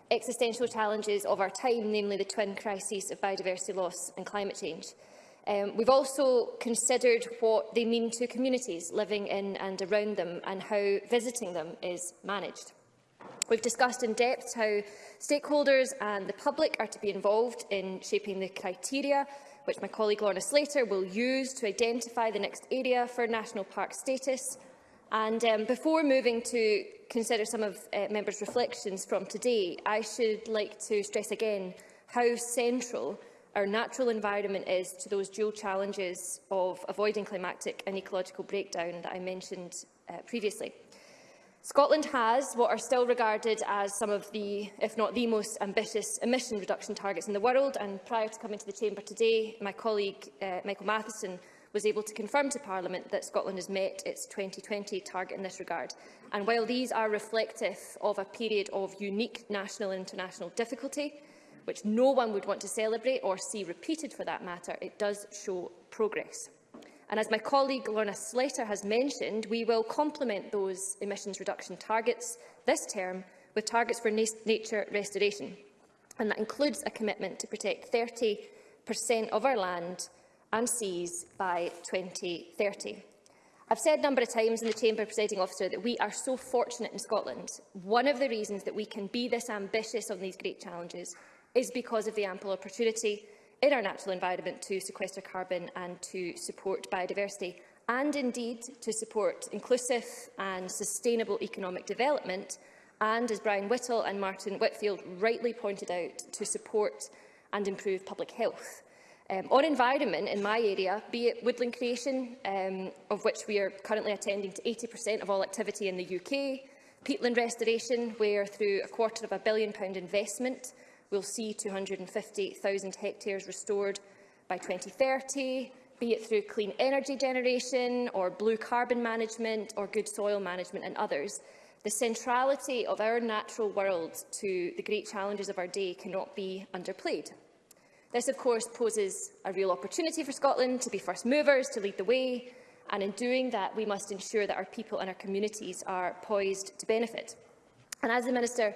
existential challenges of our time, namely the twin crises of biodiversity loss and climate change. Um, we've also considered what they mean to communities living in and around them and how visiting them is managed. We've discussed in depth how stakeholders and the public are to be involved in shaping the criteria which my colleague Lorna Slater will use to identify the next area for national park status. And um, before moving to consider some of uh, members' reflections from today, I should like to stress again how central our natural environment is to those dual challenges of avoiding climatic and ecological breakdown that I mentioned uh, previously. Scotland has what are still regarded as some of the, if not the most ambitious emission reduction targets in the world. And prior to coming to the Chamber today, my colleague uh, Michael Matheson was able to confirm to Parliament that Scotland has met its 2020 target in this regard. And while these are reflective of a period of unique national and international difficulty, which no one would want to celebrate or see repeated for that matter, it does show progress. And as my colleague Lorna Slater has mentioned, we will complement those emissions reduction targets this term with targets for nature restoration. And that includes a commitment to protect 30% of our land and seas by 2030. I've said a number of times in the Chamber, Presiding Officer, that we are so fortunate in Scotland. One of the reasons that we can be this ambitious on these great challenges is because of the ample opportunity in our natural environment to sequester carbon and to support biodiversity and indeed to support inclusive and sustainable economic development and, as Brian Whittle and Martin Whitfield rightly pointed out, to support and improve public health. Um, on environment in my area, be it woodland creation, um, of which we are currently attending to 80% of all activity in the UK, peatland restoration, where through a quarter of a billion pound investment will see 250,000 hectares restored by 2030, be it through clean energy generation or blue carbon management or good soil management and others. The centrality of our natural world to the great challenges of our day cannot be underplayed. This, of course, poses a real opportunity for Scotland to be first movers, to lead the way, and in doing that, we must ensure that our people and our communities are poised to benefit. And as the Minister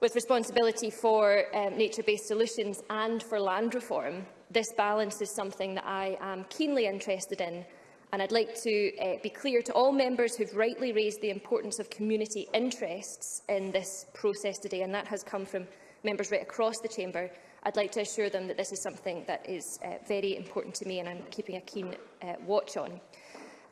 With responsibility for um, nature-based solutions and for land reform, this balance is something that I am keenly interested in and I'd like to uh, be clear to all members who've rightly raised the importance of community interests in this process today, and that has come from members right across the chamber. I'd like to assure them that this is something that is uh, very important to me and I'm keeping a keen uh, watch on.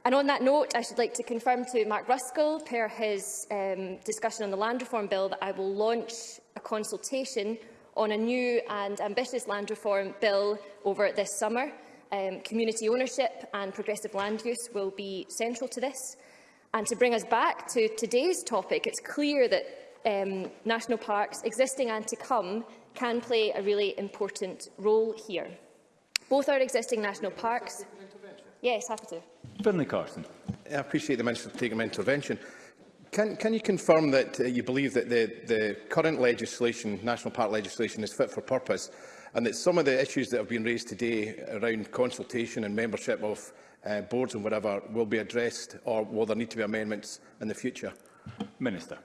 And on that note, I should like to confirm to Mark Ruskell, per his um, discussion on the land reform bill, that I will launch a consultation on a new and ambitious land reform bill over this summer. Um, community ownership and progressive land use will be central to this. And to bring us back to today's topic, it's clear that um, national parks, existing and to come, can play a really important role here. Both our existing national parks Yes, happy to. Burnley Carson. I appreciate the Minister taking my intervention. Can, can you confirm that uh, you believe that the, the current legislation, National Park legislation, is fit for purpose and that some of the issues that have been raised today around consultation and membership of uh, boards and whatever will be addressed or will there need to be amendments in the future? Minister.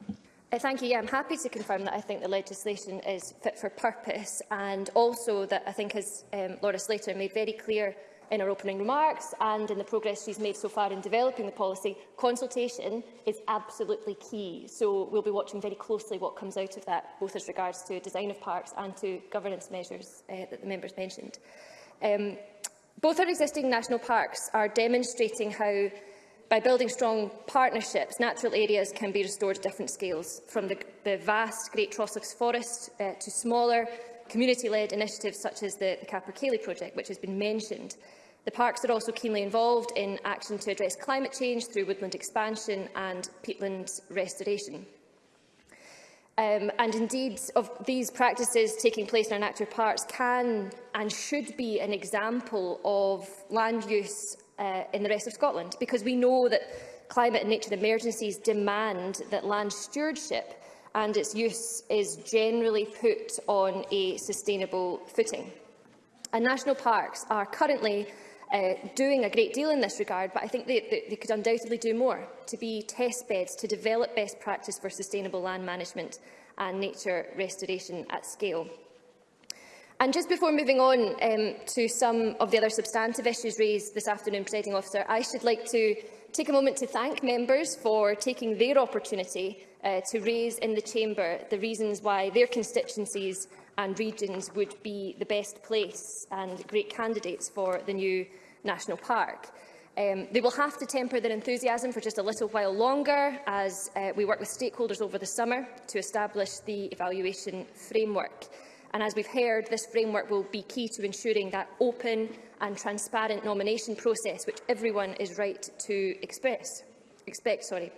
Uh, thank you. Yeah, I'm happy to confirm that I think the legislation is fit for purpose and also that I think, as um, Laura Slater made very clear in our opening remarks and in the progress she's made so far in developing the policy, consultation is absolutely key. So we'll be watching very closely what comes out of that, both as regards to design of parks and to governance measures uh, that the members mentioned. Um, both our existing national parks are demonstrating how by building strong partnerships, natural areas can be restored at different scales, from the, the vast Great Trossachs Forest uh, to smaller community-led initiatives such as the, the Capercaillie project, which has been mentioned. The parks are also keenly involved in action to address climate change through woodland expansion and peatland restoration. Um, and indeed, of these practices taking place in our natural parks can and should be an example of land use uh, in the rest of Scotland, because we know that climate and nature emergencies demand that land stewardship and its use is generally put on a sustainable footing. And national parks are currently uh, doing a great deal in this regard, but I think they, they, they could undoubtedly do more to be test beds to develop best practice for sustainable land management and nature restoration at scale. And just before moving on um, to some of the other substantive issues raised this afternoon, Presiding Officer, I should like to take a moment to thank members for taking their opportunity uh, to raise in the Chamber the reasons why their constituencies and regions would be the best place and great candidates for the new National Park. Um, they will have to temper their enthusiasm for just a little while longer as uh, we work with stakeholders over the summer to establish the evaluation framework. And as we've heard, this framework will be key to ensuring that open and transparent nomination process which everyone is right to express, expect. Sorry.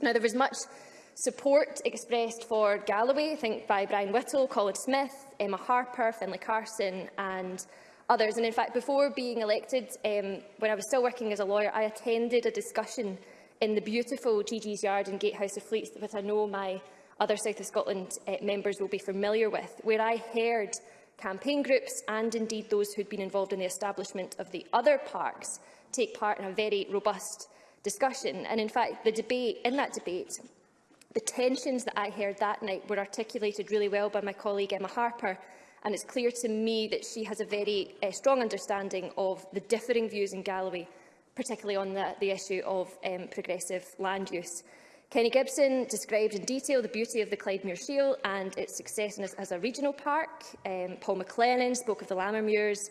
Now, there was much support expressed for Galloway, I think by Brian Whittle, Colin Smith, Emma Harper, Finlay Carson and others. And in fact, before being elected, um, when I was still working as a lawyer, I attended a discussion in the beautiful Gigi's Yard in Gatehouse of Fleets that I know my other South of Scotland uh, members will be familiar with, where I heard campaign groups and indeed those who had been involved in the establishment of the other parks take part in a very robust discussion. And in fact, the debate, in that debate, the tensions that I heard that night were articulated really well by my colleague Emma Harper and it's clear to me that she has a very uh, strong understanding of the differing views in Galloway, particularly on the, the issue of um, progressive land use. Kenny Gibson described in detail the beauty of the Clydemere Shield and its success as, as a regional park. Um, Paul McLennan spoke of the Lammermuirs,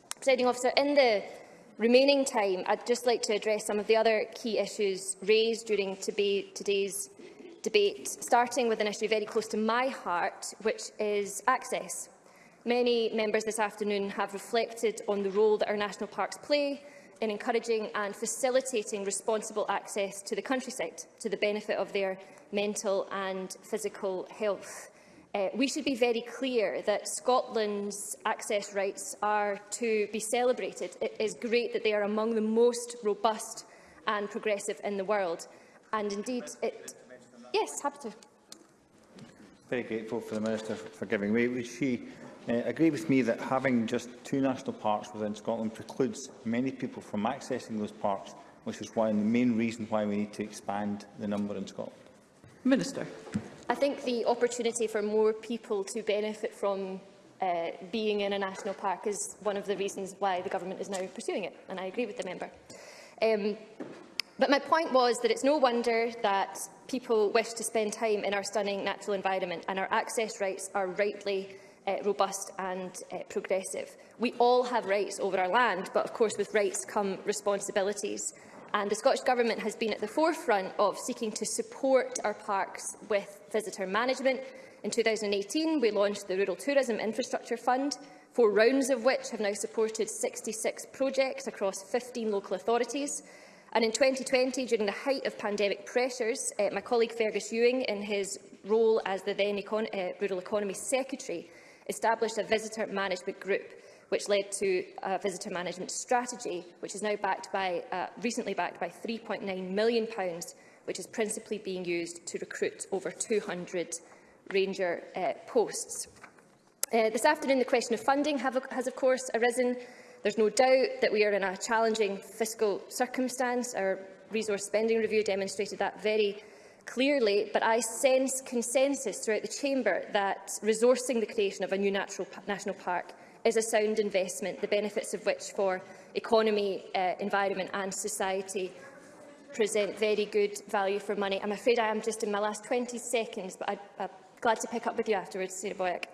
Presiding officer, in the remaining time, I'd just like to address some of the other key issues raised during today's debate, starting with an issue very close to my heart, which is access. Many members this afternoon have reflected on the role that our national parks play in encouraging and facilitating responsible access to the countryside to the benefit of their mental and physical health. Uh, we should be very clear that Scotland's access rights are to be celebrated. It is great that they are among the most robust and progressive in the world. And indeed, it... Yes, happy to. Very grateful for the Minister for giving way. Was she uh, agree with me that having just two national parks within Scotland precludes many people from accessing those parks, which is one of the main reason why we need to expand the number in Scotland. Minister. I think the opportunity for more people to benefit from uh, being in a national park is one of the reasons why the government is now pursuing it, and I agree with the member. Um, but my point was that it's no wonder that people wish to spend time in our stunning natural environment, and our access rights are rightly uh, robust and uh, progressive. We all have rights over our land, but of course with rights come responsibilities. And the Scottish Government has been at the forefront of seeking to support our parks with visitor management. In 2018, we launched the Rural Tourism Infrastructure Fund, four rounds of which have now supported 66 projects across 15 local authorities. And in 2020, during the height of pandemic pressures, uh, my colleague Fergus Ewing, in his role as the then econ uh, Rural Economy Secretary, established a visitor management group which led to a visitor management strategy, which is now backed by, uh, recently backed by £3.9 million, pounds which is principally being used to recruit over 200 ranger uh, posts. Uh, this afternoon, the question of funding have, has, of course, arisen. There's no doubt that we are in a challenging fiscal circumstance. Our resource spending review demonstrated that very clearly, but I sense consensus throughout the Chamber that resourcing the creation of a new natural, national park is a sound investment, the benefits of which for economy, uh, environment and society present very good value for money. I'm afraid I am just in my last 20 seconds, but I'd, I'd glad to pick up with you afterwards, Sarah Boyack.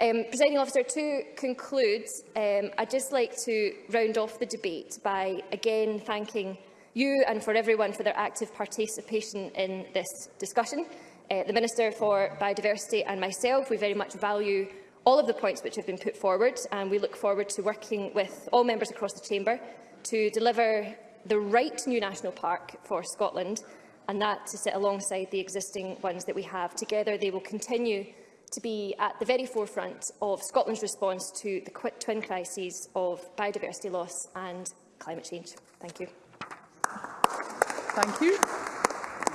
Um, Presiding officer, to conclude, um, I'd just like to round off the debate by again thanking you and for everyone for their active participation in this discussion. Uh, the Minister for Biodiversity and myself, we very much value all of the points which have been put forward and we look forward to working with all members across the Chamber to deliver the right new national park for Scotland and that to sit alongside the existing ones that we have. Together they will continue to be at the very forefront of Scotland's response to the twin crises of biodiversity loss and climate change. Thank you. Thank you.